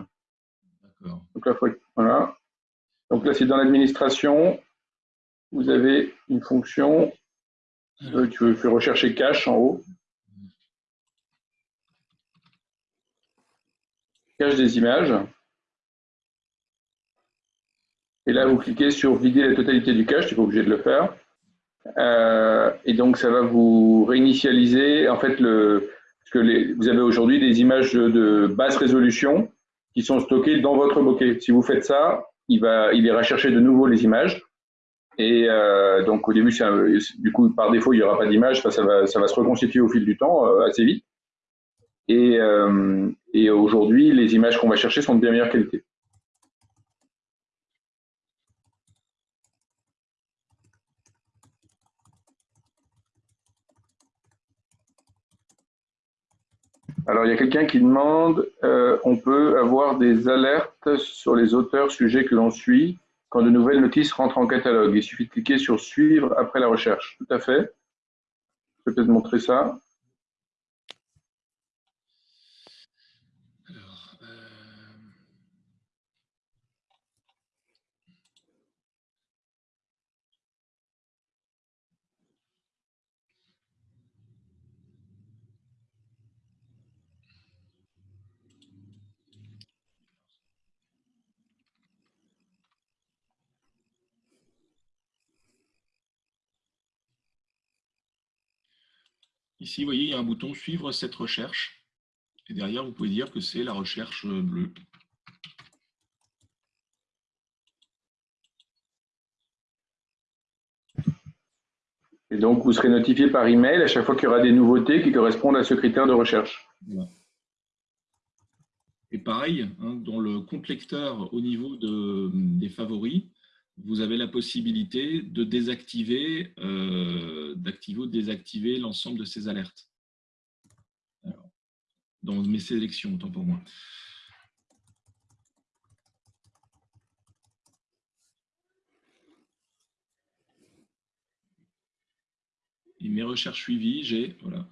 Donc là, voilà. Donc là, c'est dans l'administration. Vous avez une fonction euh, tu fais rechercher cache en haut. Cache des images. Et là, vous cliquez sur vider la totalité du cache, tu n'es pas obligé de le faire. Euh, et donc, ça va vous réinitialiser. En fait, le, que vous avez aujourd'hui des images de, basse résolution qui sont stockées dans votre bokeh. Si vous faites ça, il, va, il ira chercher de nouveau les images. Et euh, donc au début, du coup, par défaut, il n'y aura pas d'image, ça, va, ça va se reconstituer au fil du temps euh, assez vite. Euh, et aujourd'hui, les images qu'on va chercher sont de bien meilleure qualité. Alors, il y a quelqu'un qui demande, on peut avoir des alertes sur les auteurs sujets que l'on suit quand de nouvelles notices rentrent en catalogue. Il suffit de cliquer sur suivre après la recherche. Tout à fait. Je peux peut-être montrer ça. Ici, vous voyez, il y a un bouton « Suivre cette recherche ». Et derrière, vous pouvez dire que c'est la recherche bleue. Et donc, vous serez notifié par email à chaque fois qu'il y aura des nouveautés qui correspondent à ce critère de recherche. Et pareil, hein, dans le complecteur au niveau des favoris, vous avez la possibilité de désactiver, euh, d'activer ou de désactiver l'ensemble de ces alertes. dans mes sélections, autant pour moi. Et mes recherches suivies, j'ai voilà,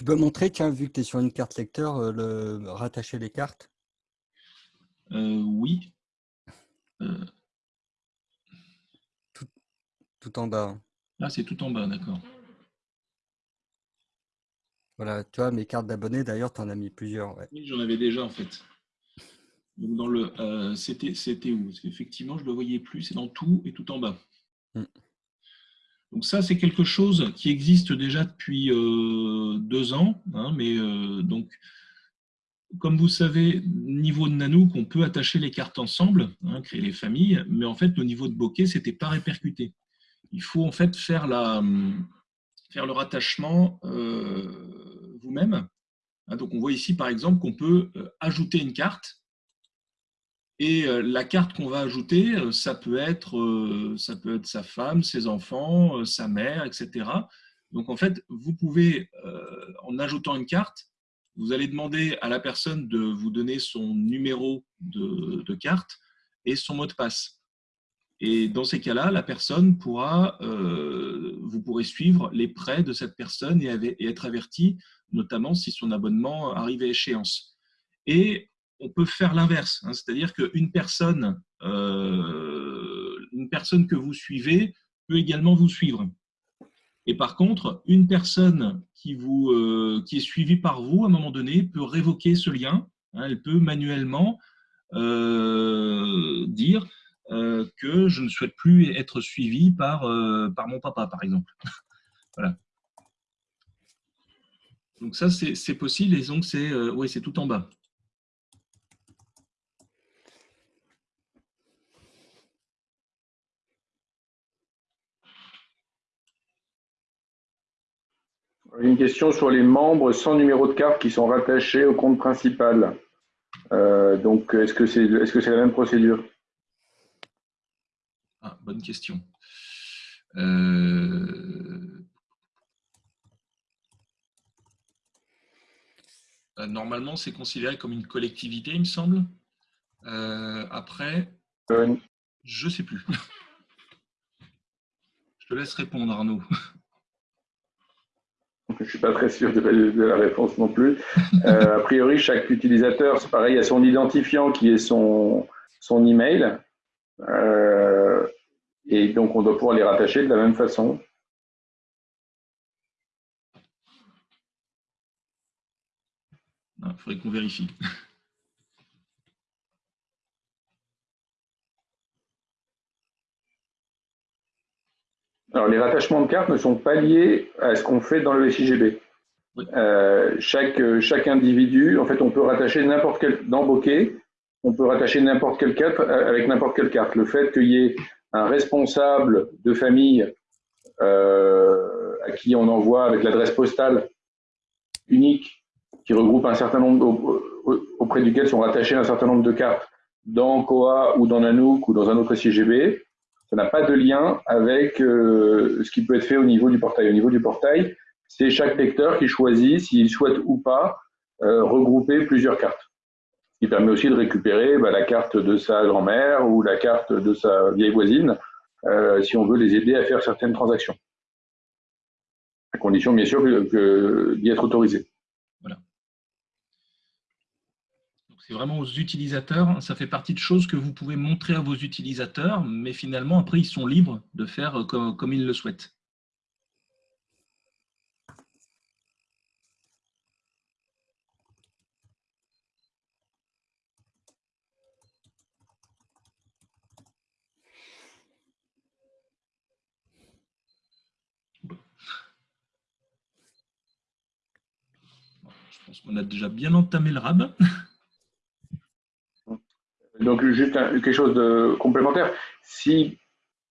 Tu peux montrer, tiens, vu que tu es sur une carte lecteur, euh, le rattacher les cartes? Euh, Oui. Euh. Tout, en bas. Hein. Ah, c'est tout en bas, d'accord. Voilà, tu vois, mes cartes d'abonnés, d'ailleurs, tu en as mis plusieurs. Oui, j'en avais déjà, en fait. Donc, dans le, c'était où? Parce qu'effectivement, je ne le voyais plus. C'est dans tout et tout en bas. Mmh. Donc ça, c'est quelque chose qui existe déjà depuis euh, deux ans, hein, mais euh, donc, comme vous savez, niveau de Nanook, on peut attacher les cartes ensemble, hein, créer les familles, mais en fait, au niveau de bokeh, ce n'était pas répercuté. Il faut en fait faire, le rattachement euh, vous-même. Hein, donc, on voit ici, par exemple, qu'on peut ajouter une carte et euh, la carte qu'on va ajouter, euh, ça peut, être, euh, ça peut être sa femme, ses enfants, sa mère, etc. Donc en fait, vous pouvez, en ajoutant une carte, vous allez demander à la personne de vous donner son numéro de, carte et son mot de passe. Et dans ces cas-là, la personne pourra, vous pourrez suivre les prêts de cette personne et, être averti, notamment si son abonnement arrive à échéance. Et on peut faire l'inverse, hein. c'est-à-dire qu'une personne, euh, une personne que vous suivez peut également vous suivre. Et par contre, une personne qui, vous, euh, qui est suivie par vous, à un moment donné, peut révoquer ce lien. Hein. elle peut manuellement euh, dire que je ne souhaite plus être suivi par, mon papa, par exemple. voilà. Donc ça, c'est possible et donc c'est tout en bas. Une question sur les membres sans numéro de carte qui sont rattachés au compte principal. Euh, donc, est-ce que c'est est -ce c'est la même procédure? Ah, Bonne question. Euh, euh, normalement, c'est considéré comme une collectivité, il me semble. après, je ne sais plus. je te laisse répondre, Arnaud. Je ne suis pas très sûr de la, réponse non plus. Euh, a priori, chaque utilisateur, c'est pareil, a son identifiant qui est son, son email. Euh, et donc, on doit pouvoir les rattacher de la même façon. Il faudrait qu'on vérifie. Alors, les rattachements de cartes ne sont pas liés à ce qu'on fait dans le SIGB. Euh, chaque, chaque individu, en fait, on peut rattacher n'importe quel, dans Bokeh, on peut rattacher n'importe quelle carte euh, avec n'importe quelle carte. Le fait qu'il y ait un responsable de famille euh, à qui on envoie avec l'adresse postale unique, qui regroupe un certain nombre, auprès duquel sont rattachés un certain nombre de cartes dans Koa ou dans Nanook ou dans un autre SIGB, ça n'a pas de lien avec euh, ce qui peut être fait au niveau du portail. Au niveau du portail, c'est chaque lecteur qui choisit s'il souhaite ou pas euh, regrouper plusieurs cartes. Ce qui permet aussi de récupérer bah, la carte de sa grand-mère ou la carte de sa vieille voisine, euh, si on veut les aider à faire certaines transactions. À condition, bien sûr, d'y être autorisé. C'est vraiment aux utilisateurs. Ça fait partie de choses que vous pouvez montrer à vos utilisateurs, mais finalement, après, ils sont libres de faire comme, comme ils le souhaitent. Je pense qu'on a déjà bien entamé le RAB. Donc, juste quelque chose de complémentaire. Si,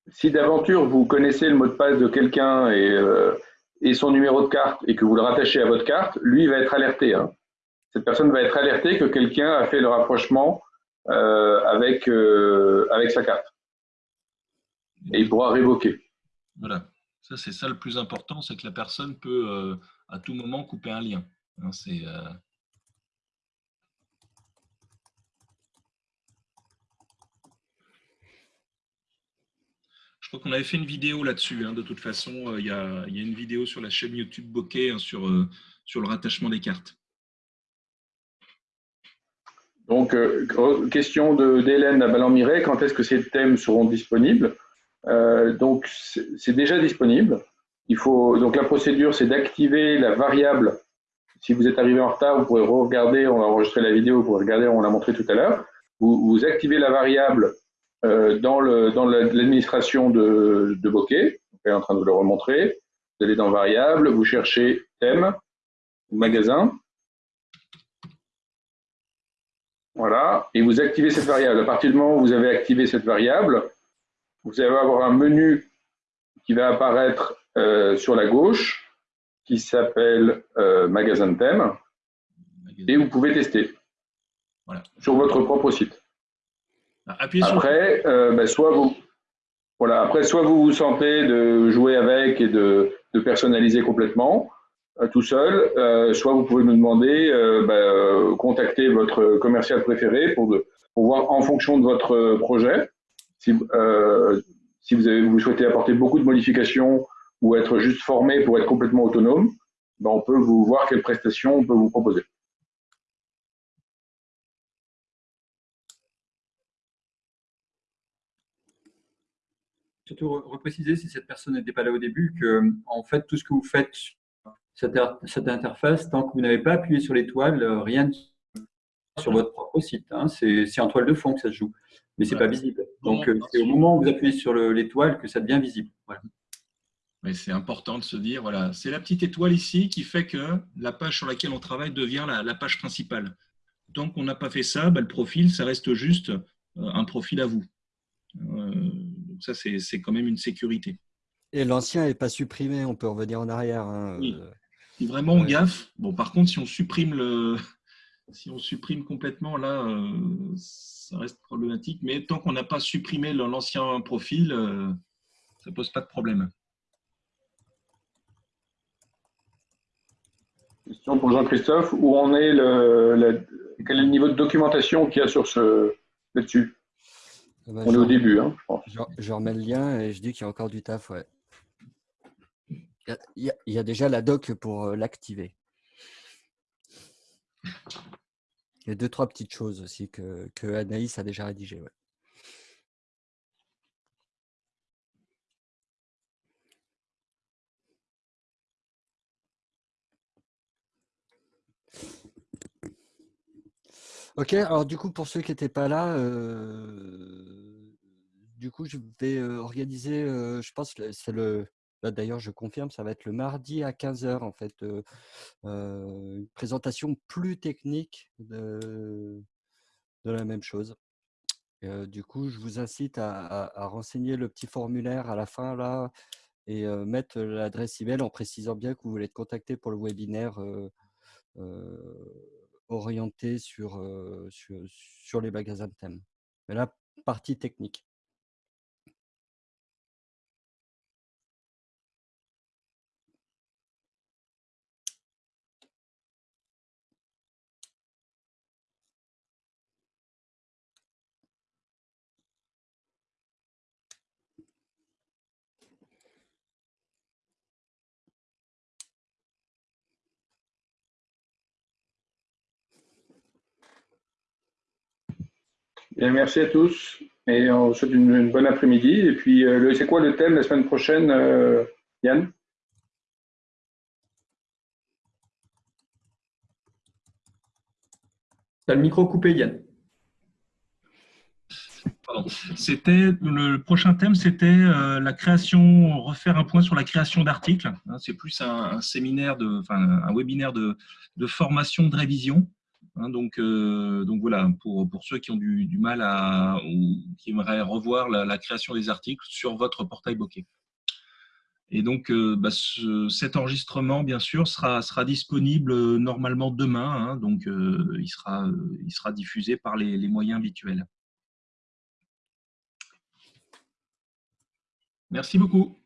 si d'aventure vous connaissez le mot de passe de quelqu'un et, euh, et, son numéro de carte et que vous le rattachez à votre carte, lui va être alerté. Hein. Cette personne va être alertée que quelqu'un a fait le rapprochement euh, avec, euh, avec sa carte. Et il pourra révoquer. Voilà. Ça, c'est ça le plus important, c'est que la personne peut à tout moment couper un lien. Hein, c'est Je crois qu'on avait fait une vidéo là-dessus. Hein, de toute façon, euh, il y, a, une vidéo sur la chaîne YouTube Bokeh hein, sur, euh, sur le rattachement des cartes. Donc, euh, question d'Hélène à Ballon-Miret, quand est-ce que ces thèmes seront disponibles? Donc, c'est déjà disponible. Il faut, donc, la procédure, c'est d'activer la variable. Si vous êtes arrivé en retard, vous pourrez regarder, on a enregistré la vidéo, vous pourrez regarder, on l'a montré tout à l'heure. Vous, activez la variable dans l'administration de, de Bokeh. On est en train de vous le remontrer. Vous allez dans Variable, vous cherchez Thème, Magasin. Voilà, et vous activez cette variable. À partir du moment où vous avez activé cette variable, vous allez avoir un menu qui va apparaître euh, sur la gauche qui s'appelle euh, Magasin de thème et vous pouvez tester voilà. sur votre propre site. Après, euh, ben, soit vous, voilà, après, soit vous vous sentez de jouer avec et de, personnaliser complètement euh, tout seul, euh, soit vous pouvez nous demander, ben, contacter votre commercial préféré pour, pour, voir en fonction de votre projet, si, si vous, avez, vous souhaitez apporter beaucoup de modifications ou être juste formé pour être complètement autonome, ben, on peut vous voir quelles prestations on peut vous proposer. Surtout repréciser, si cette personne n'était pas là au début, que en fait, tout ce que vous faites sur cette, interface, tant que vous n'avez pas appuyé sur l'étoile, euh, rien sur votre propre site. Hein. C'est en toile de fond que ça se joue, mais c'est n'est pas visible. Donc, euh, c'est au moment où vous appuyez sur l'étoile que ça devient visible. Mais c'est important de se dire, voilà, c'est la petite étoile ici qui fait que la page sur laquelle on travaille devient la, page principale. Tant qu'on n'a pas fait ça, bah, le profil, ça reste juste euh, un profil à vous ça, c'est quand même une sécurité. Et l'ancien n'est pas supprimé, on peut revenir en arrière. Hein, oui. Euh, si vraiment on gaffe, bon, par contre, si on supprime le, si on supprime complètement, là, euh, ça reste problématique. Mais tant qu'on n'a pas supprimé l'ancien profil, euh, ça ne pose pas de problème. Question pour Jean-Christophe. Où en est le, quel est le niveau de documentation qu'il y a sur ce là-dessus? Bah, On est au début, hein, je pense. Je, remets le lien et je dis qu'il y a encore du taf, ouais. Il y, a, déjà la doc pour euh, l'activer. Il y a deux, trois petites choses aussi que, que Anaïs a déjà rédigées. Ouais. Ok, alors du coup, pour ceux qui n'étaient pas là, euh, du coup, je vais organiser, je pense c'est le, d'ailleurs, je confirme, ça va être le mardi à 15h, en fait, une présentation plus technique de, la même chose. du coup, je vous incite à, renseigner le petit formulaire à la fin, là, et mettre l'adresse email en précisant bien que vous voulez être contacté pour le webinaire orienté sur, les magasins de thèmes. Mais là, partie technique. Merci à tous et on vous souhaite une, bonne après-midi. Et puis, euh, c'est quoi le thème la semaine prochaine, euh, Yann? Tu as le micro coupé, Yann. C'était le prochain thème, c'était euh, la création, refaire un point sur la création d'articles. Hein, c'est plus un, séminaire de, enfin, un webinaire de, de formation de révision Hein, donc, euh, donc voilà, pour, ceux qui ont du, mal à ou qui aimeraient revoir la, création des articles sur votre portail bokeh. Et donc, euh, bah, cet enregistrement, bien sûr, sera, sera disponible euh, normalement demain. Hein, donc, il, sera, il sera diffusé par les moyens habituels. Merci beaucoup.